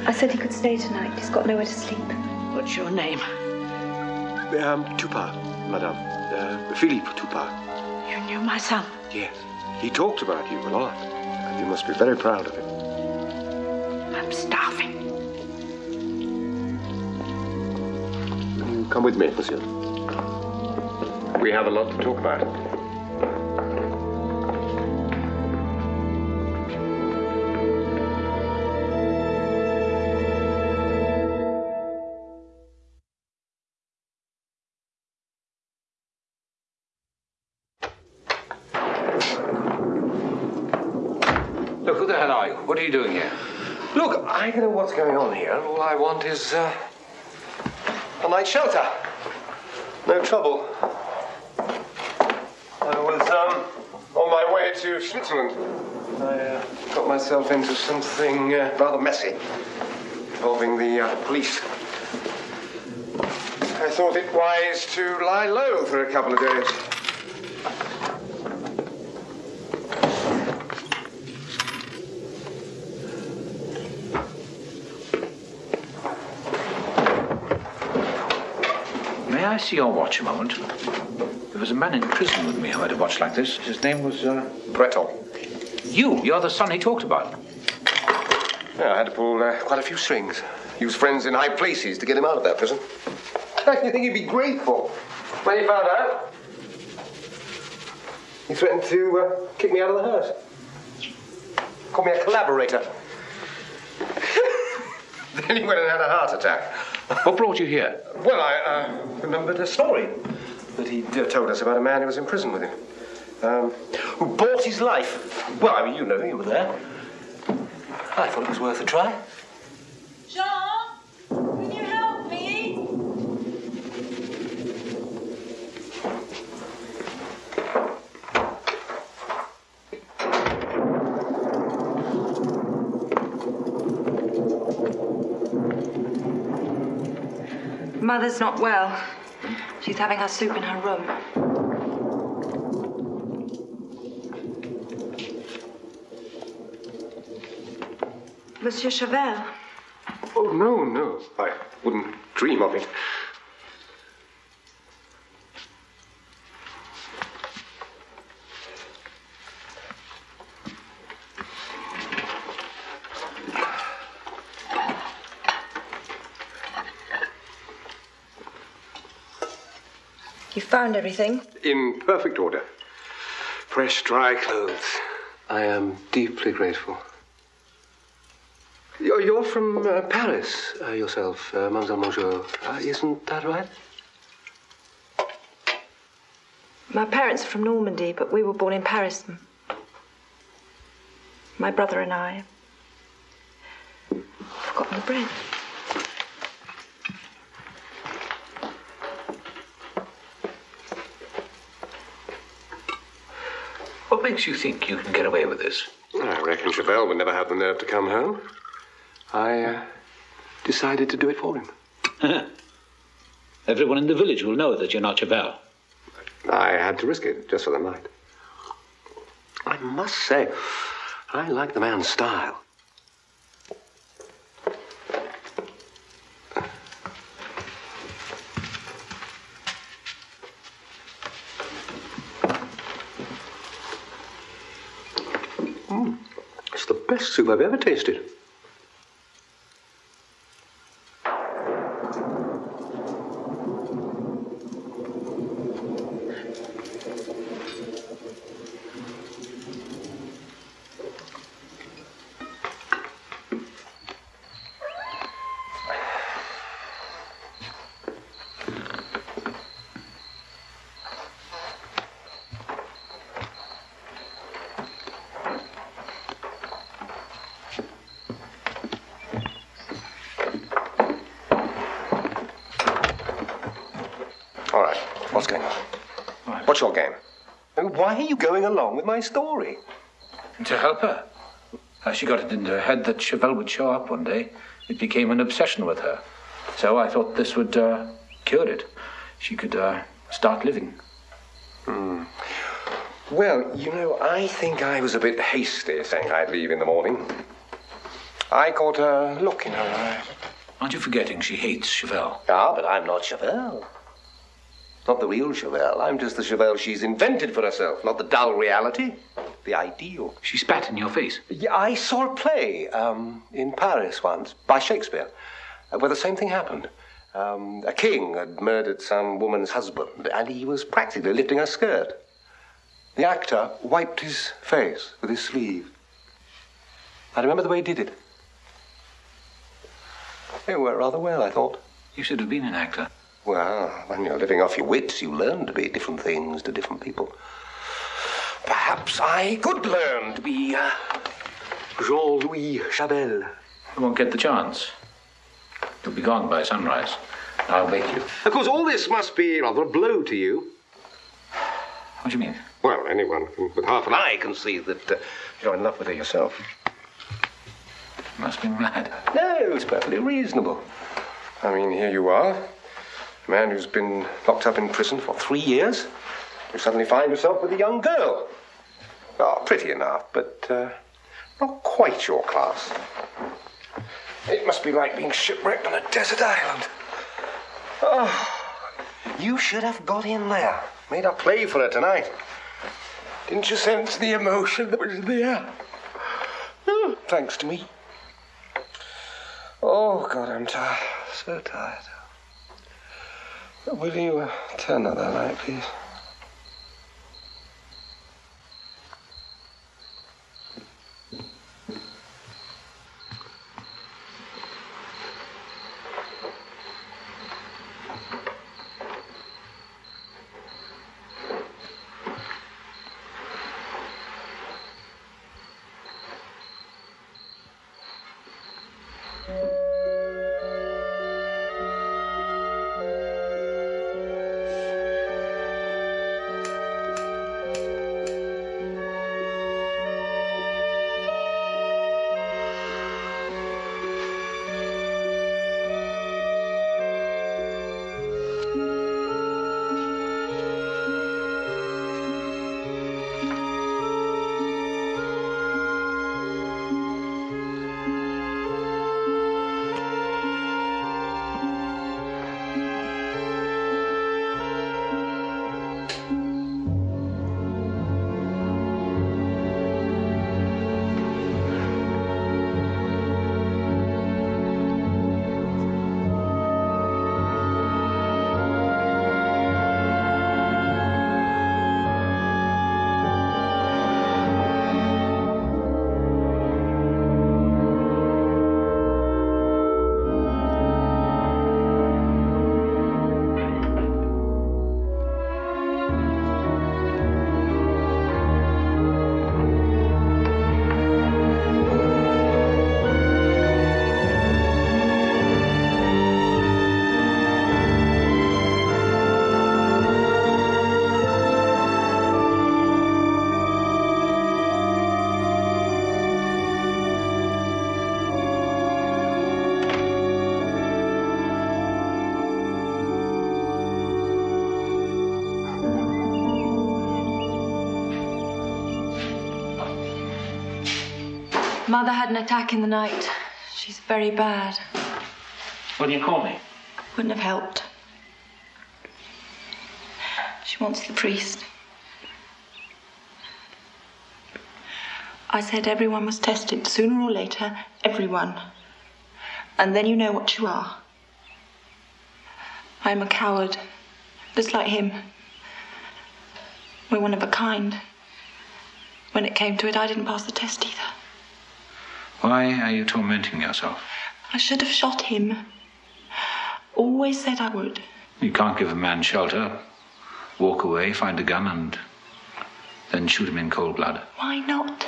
I said he could stay tonight. He's got nowhere to sleep. What's your name? Um, Tupar, madame. Uh, Philippe Tupar. You knew my son. Yes. He talked about you a lot. And you must be very proud of him. I'm starving. You come with me, monsieur. We have a lot to talk about. Shelter. No trouble. I was um, on my way to Switzerland. I uh, got myself into something uh, rather messy involving the uh, police. I thought it wise to lie low for a couple of days. I see your watch a moment? There was a man in prison with me who had a watch like this. His name was, uh... You, you're the son he talked about. Yeah, I had to pull uh, quite a few strings. Use friends in high places to get him out of that prison. You think he'd be grateful when he found out? He threatened to uh, kick me out of the house. Called me a collaborator. then he went and had a heart attack. What brought you here? Well, I uh, remembered a story that he'd uh, told us about a man who was in prison with him. Um, who bought his life. Well, I mean, you know, you were there. I thought it was worth a try. Jean, can you help me? Mother's not well. She's having her soup in her room. Monsieur Chavel. Oh, no, no. I wouldn't dream of it. You found everything? In perfect order. Fresh, dry clothes. I am deeply grateful. You're, you're from uh, Paris uh, yourself, uh, Mademoiselle Mangeot. Uh, isn't that right? My parents are from Normandy, but we were born in Paris. My brother and I. I've Forgotten the bread. Makes you think you can get away with this? I reckon Chavel would never have the nerve to come home. I uh, decided to do it for him. Everyone in the village will know that you're not Chavel. I had to risk it just for the night. I must say, I like the man's style. Mm, it's I've ever tasted. All right, what's going on? What's your game? Why are you going along with my story? To help her. She got it into her head that Chavel would show up one day. It became an obsession with her. So I thought this would uh, cure it. She could uh, start living. Hmm. Well, you know, I think I was a bit hasty saying I'd leave in the morning. I caught a look in her eye. Aren't you forgetting she hates Chavel? Ah, but I'm not Chavel. Not the real Chavel. I'm just the Chavel she's invented for herself, not the dull reality. The ideal. She spat in your face. Yeah, I saw a play um, in Paris once by Shakespeare uh, where the same thing happened. Um, a king had murdered some woman's husband, and he was practically lifting her skirt. The actor wiped his face with his sleeve. I remember the way he did it. It worked rather well, I thought. You should have been an actor. Well, when you're living off your wits, you learn to be different things to different people. Perhaps I could learn to be uh, Jean Louis Chavel. You won't get the chance. You'll be gone by sunrise. I'll wake you. Of course, all this must be rather a blow to you. What do you mean? Well, anyone with half an eye can see that uh, you're in love with her yourself. Must be mad. No, it's perfectly reasonable. I mean, here you are, a man who's been locked up in prison for three years. You suddenly find yourself with a young girl. Oh, pretty enough, but uh, not quite your class. It must be like being shipwrecked on a desert island. Oh, you should have got in there. Made a play for her tonight. Didn't you sense the emotion that was in the air? Oh, thanks to me. Oh, God, I'm tired. So tired. Will you uh, turn out that light, please? Mother had an attack in the night. She's very bad. Why didn't you call me? Wouldn't have helped. She wants the priest. I said everyone was tested, sooner or later, everyone. And then you know what you are. I'm a coward, just like him. We're one of a kind. When it came to it, I didn't pass the test either. Why are you tormenting yourself? I should have shot him. Always said I would. You can't give a man shelter, walk away, find a gun, and then shoot him in cold blood. Why not?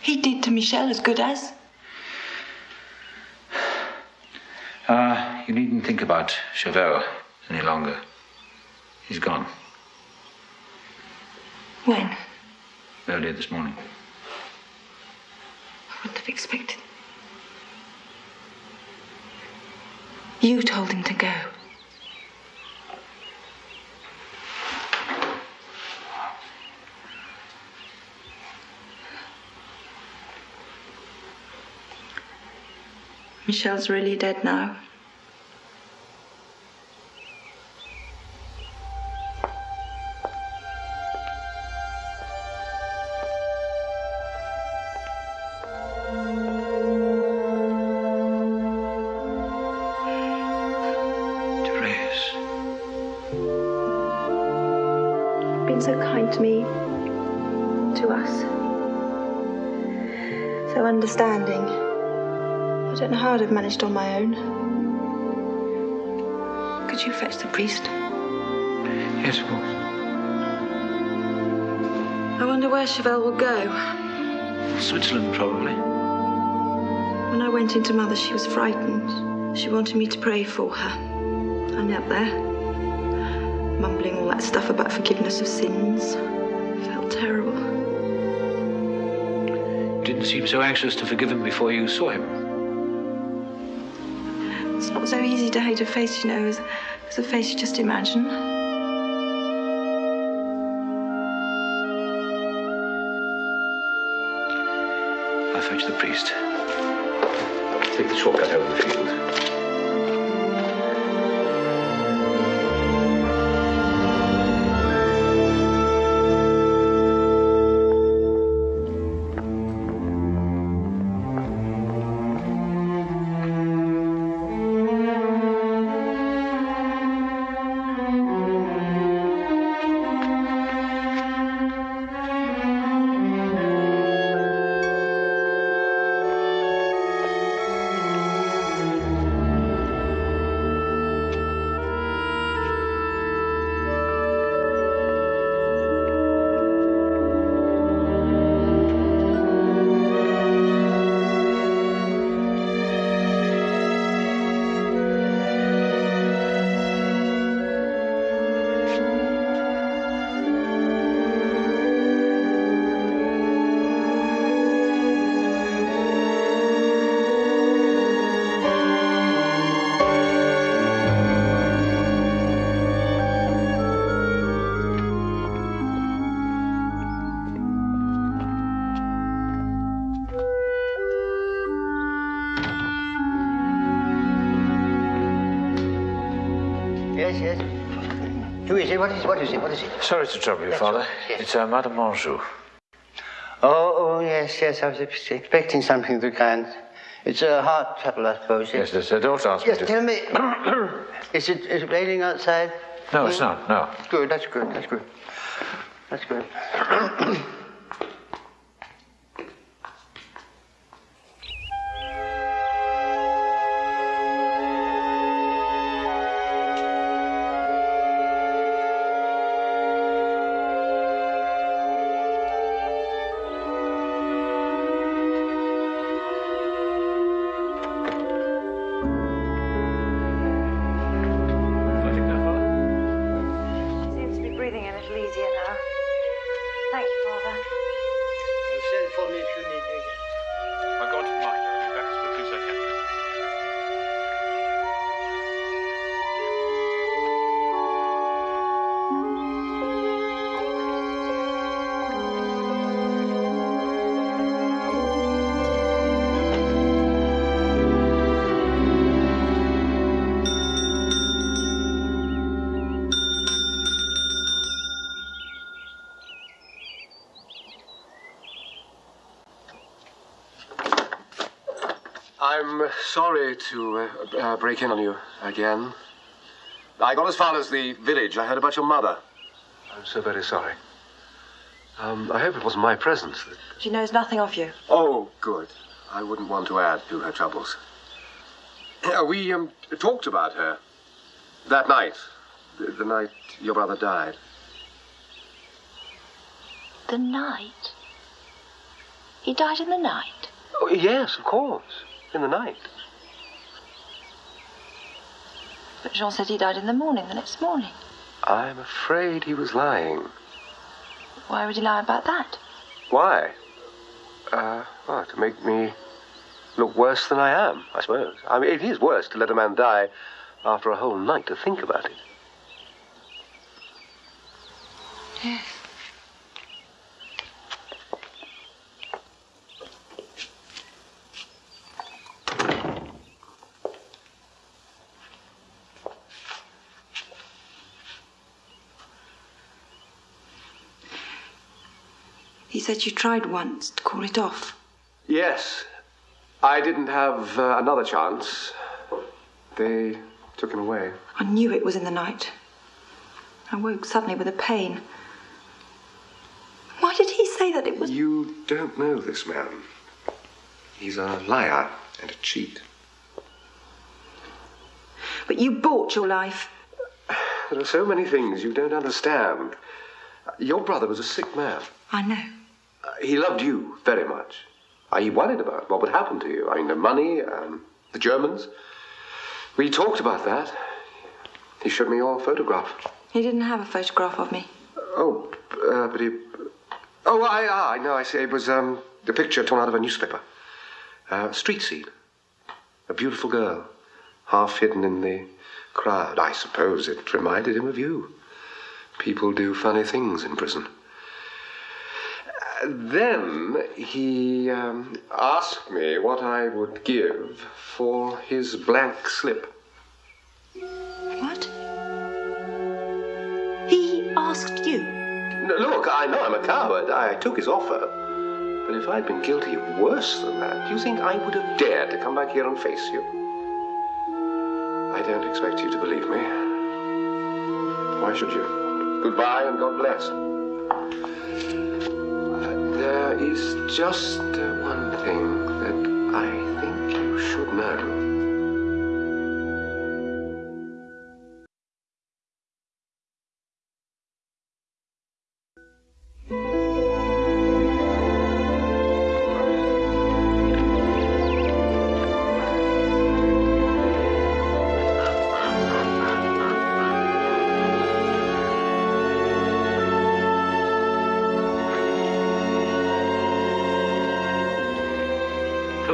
He did to Michel as good as. Uh, you needn't think about Chavel any longer. He's gone. When? Earlier this morning. Wouldn't have expected. You told him to go. Michel's really dead now. Know how I'd have managed on my own. Could you fetch the priest? Yes, of course. I wonder where Chavel will go. Switzerland, probably. When I went into Mother, she was frightened. She wanted me to pray for her. I knelt there, mumbling all that stuff about forgiveness of sins. I Felt terrible. You didn't seem so anxious to forgive him before you saw him. Easy to hate a face, you know, as, as a face you just imagine. I'll fetch the priest. Take the shortcut over the field. Sorry to trouble you, Father. It's uh, Madame Mangeot. Oh, oh, yes, yes. I was expecting something of the kind. It's a heart trouble, I suppose. Yes, there's a daughter asked me Yes, to... tell me. is it is it raining outside? No, it's not, no. Good, that's good, that's good. That's good. sorry to uh, uh, break in on you again. I got as far as the village. I heard about your mother. I'm so very sorry. Um, I hope it wasn't my presence. That... She knows nothing of you. Oh, good. I wouldn't want to add to her troubles. Yeah, we um, talked about her that night, the, the night your brother died. The night? He died in the night? Oh, yes, of course. In the night. But Jean said he died in the morning, the next morning. I'm afraid he was lying. Why would he lie about that? Why? Uh, well, to make me look worse than I am, I suppose. I mean, it is worse to let a man die after a whole night to think about it. Yes. Said you tried once to call it off. Yes. I didn't have uh, another chance. They took him away. I knew it was in the night. I woke suddenly with a pain. Why did he say that it was. You don't know this man. He's a liar and a cheat. But you bought your life. There are so many things you don't understand. Your brother was a sick man. I know. He loved you very much. He worried about what would happen to you. I mean, the money, um, the Germans. We talked about that. He showed me your photograph. He didn't have a photograph of me. Oh, uh, but he. Oh, I, ah, I know, I see. It was um, a picture torn out of a newspaper. Uh, street scene. A beautiful girl, half hidden in the crowd. I suppose it reminded him of you. People do funny things in prison. Then he um, asked me what I would give for his blank slip. What? He asked you? No, look, I know I'm a coward. I took his offer. But if I'd been guilty of worse than that, do you think I would have dared to come back here and face you? I don't expect you to believe me. Why should you? Goodbye and God bless. There is just uh, one thing that I think you should know.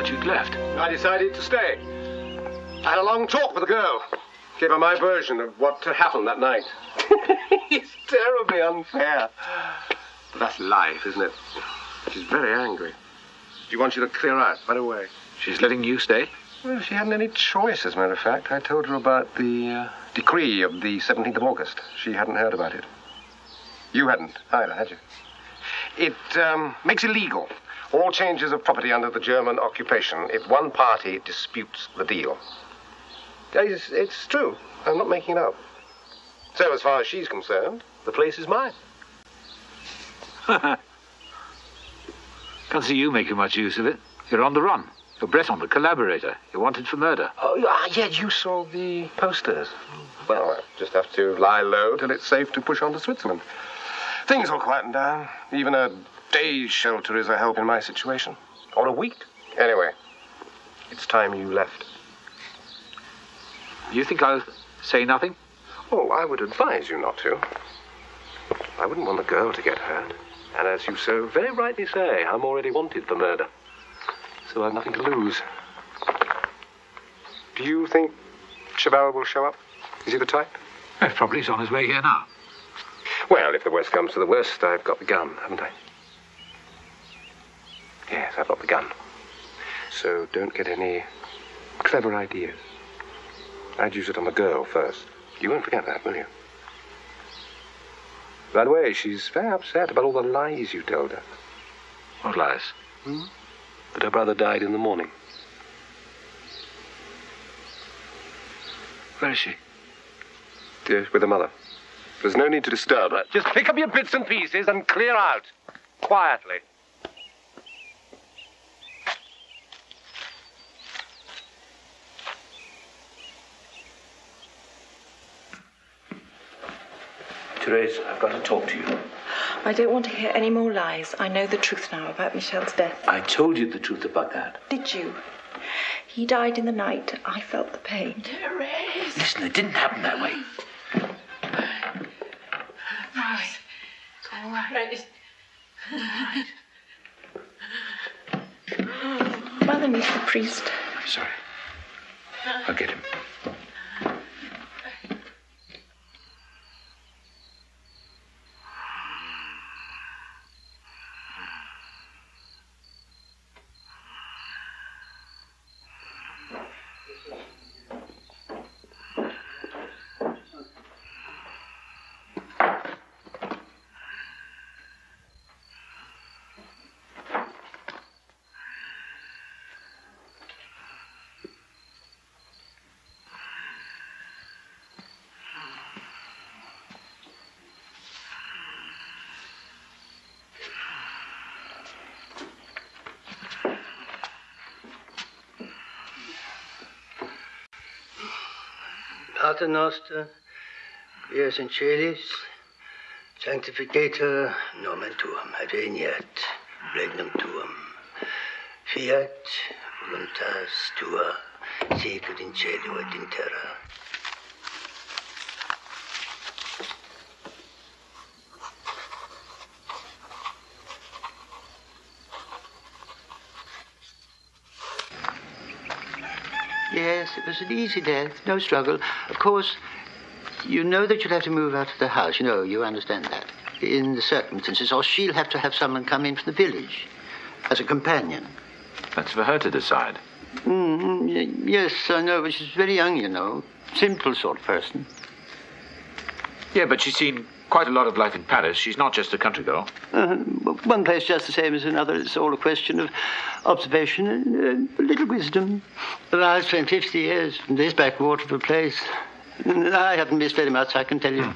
Thought you'd left. I decided to stay. I had a long talk with the girl. Gave her my version of what happened that night. it's terribly unfair. But that's life, isn't it? She's very angry. She wants you to clear out right away. She's letting you stay? Well, she hadn't any choice, as a matter of fact. I told her about the uh, decree of the 17th of August. She hadn't heard about it. You hadn't either, had you? It um, makes illegal all changes of property under the German occupation if one party disputes the deal. It's, it's true. I'm not making it up. So, as far as she's concerned, the place is mine. Can't see you making much use of it. You're on the run. You're Breton, the collaborator. You're wanted for murder. Oh, ah, yeah, you saw the posters. Well, I just have to lie low till it's safe to push on to Switzerland. Things will quieten down. Even a day's shelter is a help in my situation. Or a week. Anyway, it's time you left. You think I'll say nothing? Oh, I would advise you not to. I wouldn't want the girl to get hurt. And as you so very rightly say, I'm already wanted for murder. So I've nothing to lose. Do you think Chavel will show up? Is he the type? Probably he's on his way here now. Well, if the worst comes to the worst, I've got the gun, haven't I? Yes, I've got the gun. So don't get any clever ideas. I'd use it on the girl first. You won't forget that, will you? By the way, she's very upset about all the lies you told her. What lies? Hmm? That her brother died in the morning. Where is she? Yes, with her mother. There's no need to disturb her. Just pick up your bits and pieces and clear out. Quietly. Therese, I've got to talk to you. I don't want to hear any more lies. I know the truth now about Michel's death. I told you the truth about that. Did you? He died in the night. I felt the pain. Therese. Listen, it didn't happen that way. Right. It's all right. All right. Mother needs the priest. I'm sorry. I'll get him. Pater Noster, Quies in Sanctificator nomen tuum, adveniat regnum tuum, fiat voluntas tua, sicut in cielo et in terra. Yes, it was an easy death, no struggle. Of course, you know that you'll have to move out of the house. You know, you understand that. In the circumstances, or she'll have to have someone come in from the village as a companion. That's for her to decide. Mm, yes, I know, but she's very young, you know. Simple sort of person. Yeah, but she's seen quite a lot of life in Paris. She's not just a country girl. Uh, one place just the same as another. It's all a question of observation and uh, a little wisdom. But I've spent 50 years in this backwater of a place. And I haven't missed very much, I can tell you.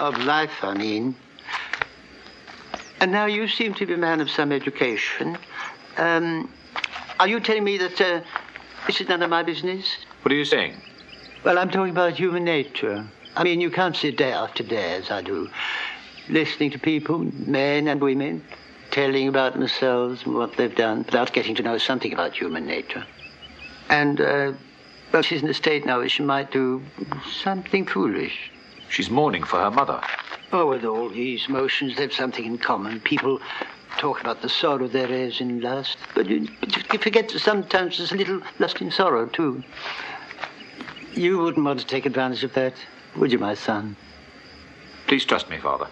Of life, I mean. And now you seem to be a man of some education. Um, are you telling me that uh, this is none of my business? What are you saying? Well, I'm talking about human nature. I mean, you can't sit day after day, as I do, listening to people, men and women, telling about themselves and what they've done, without getting to know something about human nature. And, uh, well, she's in a state now where she might do something foolish. She's mourning for her mother. Oh, with all these emotions, they've something in common. People talk about the sorrow there is in lust, but you, but you forget that sometimes there's a little lust in sorrow, too. You wouldn't want to take advantage of that, would you, my son? Please trust me, Father.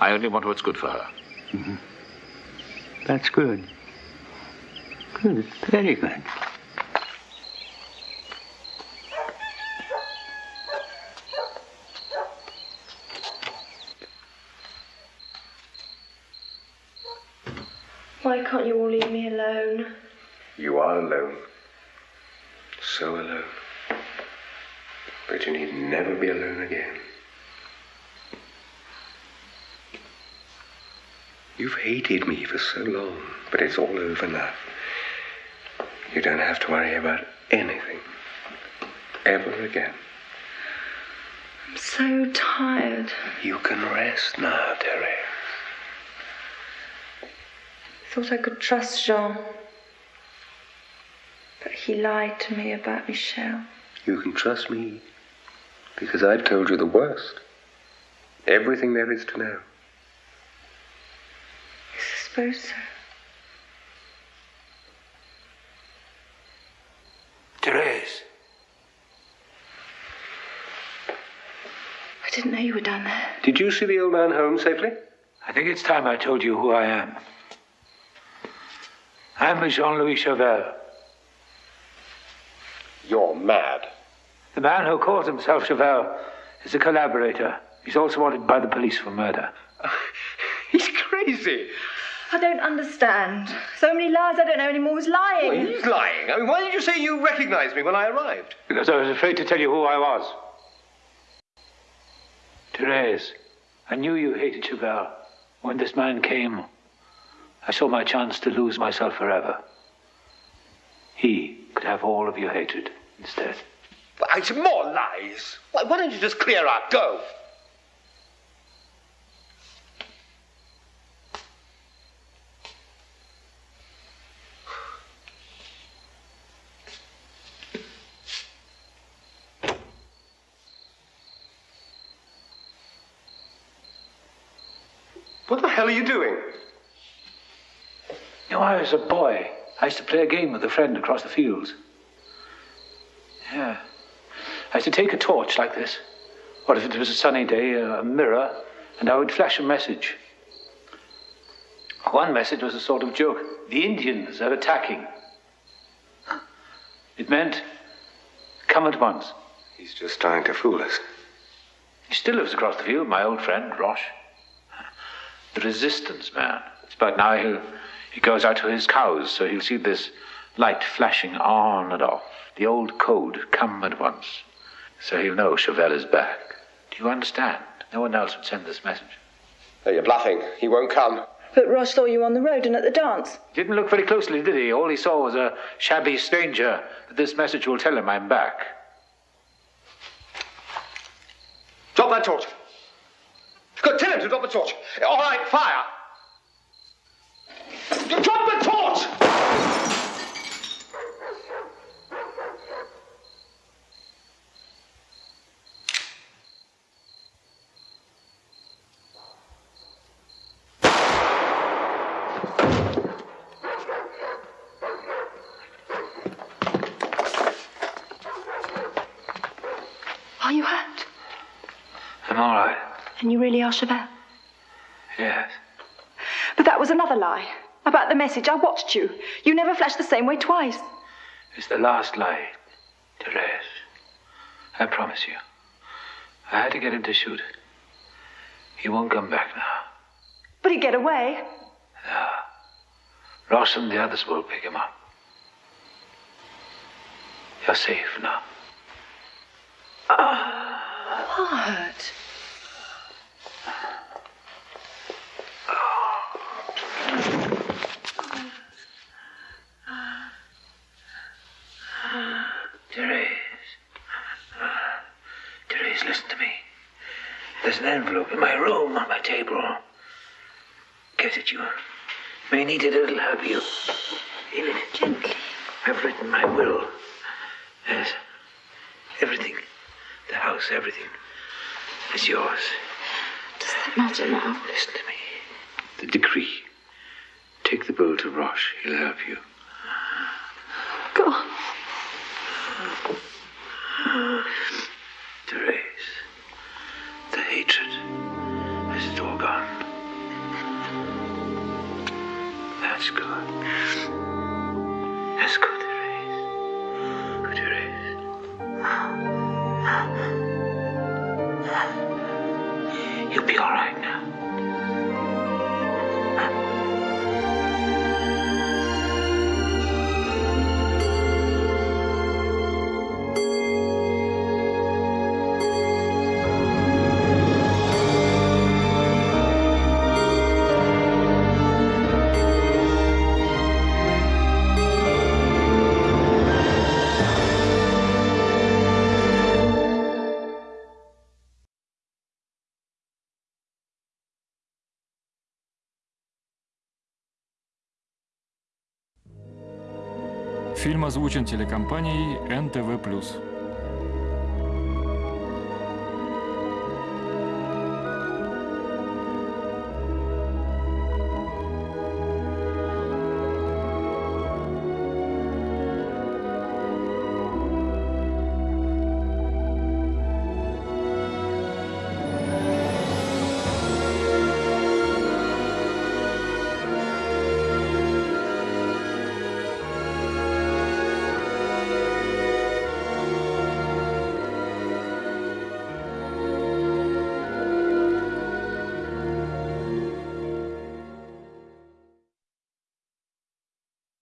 I only want what's good for her. Mhm. That's good. Good, very good. Why can't you all leave me alone? You are alone. So alone. But you need never be alone again. You've hated me for so long, but it's all over now. You don't have to worry about anything. Ever again. I'm so tired. You can rest now, Terry. Thought I could trust Jean. But he lied to me about Michel. You can trust me because I've told you the worst. Everything there is to know. I suppose so. Therese. I didn't know you were down there. Did you see the old man home safely? I think it's time I told you who I am. I'm Jean Louis Chavel, You're mad. The man who calls himself Chavel is a collaborator. He's also wanted by the police for murder. He's crazy. I don't understand. So many lies, I don't know anymore who's lying. Well, he's lying. I mean, why did you say you recognized me when I arrived? Because I was afraid to tell you who I was. Therese, I knew you hated Chavel. When this man came, I saw my chance to lose myself forever. He could have all of your hatred instead. It's more lies. Why, why don't you just clear out? Go. What the hell are you doing? You know, I was a boy. I used to play a game with a friend across the fields. I used to take a torch like this, or if it was a sunny day, a mirror, and I would flash a message. One message was a sort of joke. The Indians are attacking. It meant, come at once. He's just trying to fool us. He still lives across the field, my old friend, Roche. The resistance man. It's about now he'll, he goes out to his cows, so he'll see this light flashing on and off. The old code, come at once. So he'll know Chavel is back. Do you understand? No one else would send this message. Oh, you're bluffing. He won't come. But Roche saw you on the road and at the dance. He didn't look very closely, did he? All he saw was a shabby stranger. But this message will tell him I'm back. Drop that torch. Good, tell him to drop the torch. All right, fire. Drop the torch! Are you hurt? I'm all right. And you really are Chavel? Yes. But that was another lie. About the message, I watched you. You never flashed the same way twice. It's the last lie, Therese. I promise you. I had to get him to shoot. He won't come back now. But he'd get away. No. Ross and the others will pick him up. You're safe now. What? Therese. Therese, listen to me. There's an envelope in my room on my table. Get it, you may need it, it'll help you. In it. Gently. I've written my will. Yes. Everything. The house, everything. is yours. Does that matter now? Listen to me. The decree. Take the bill to Roche. He'll help you. Go on. Therese, the hatred, is all gone? That's good. Фильм озвучен телекомпанией НТВ+.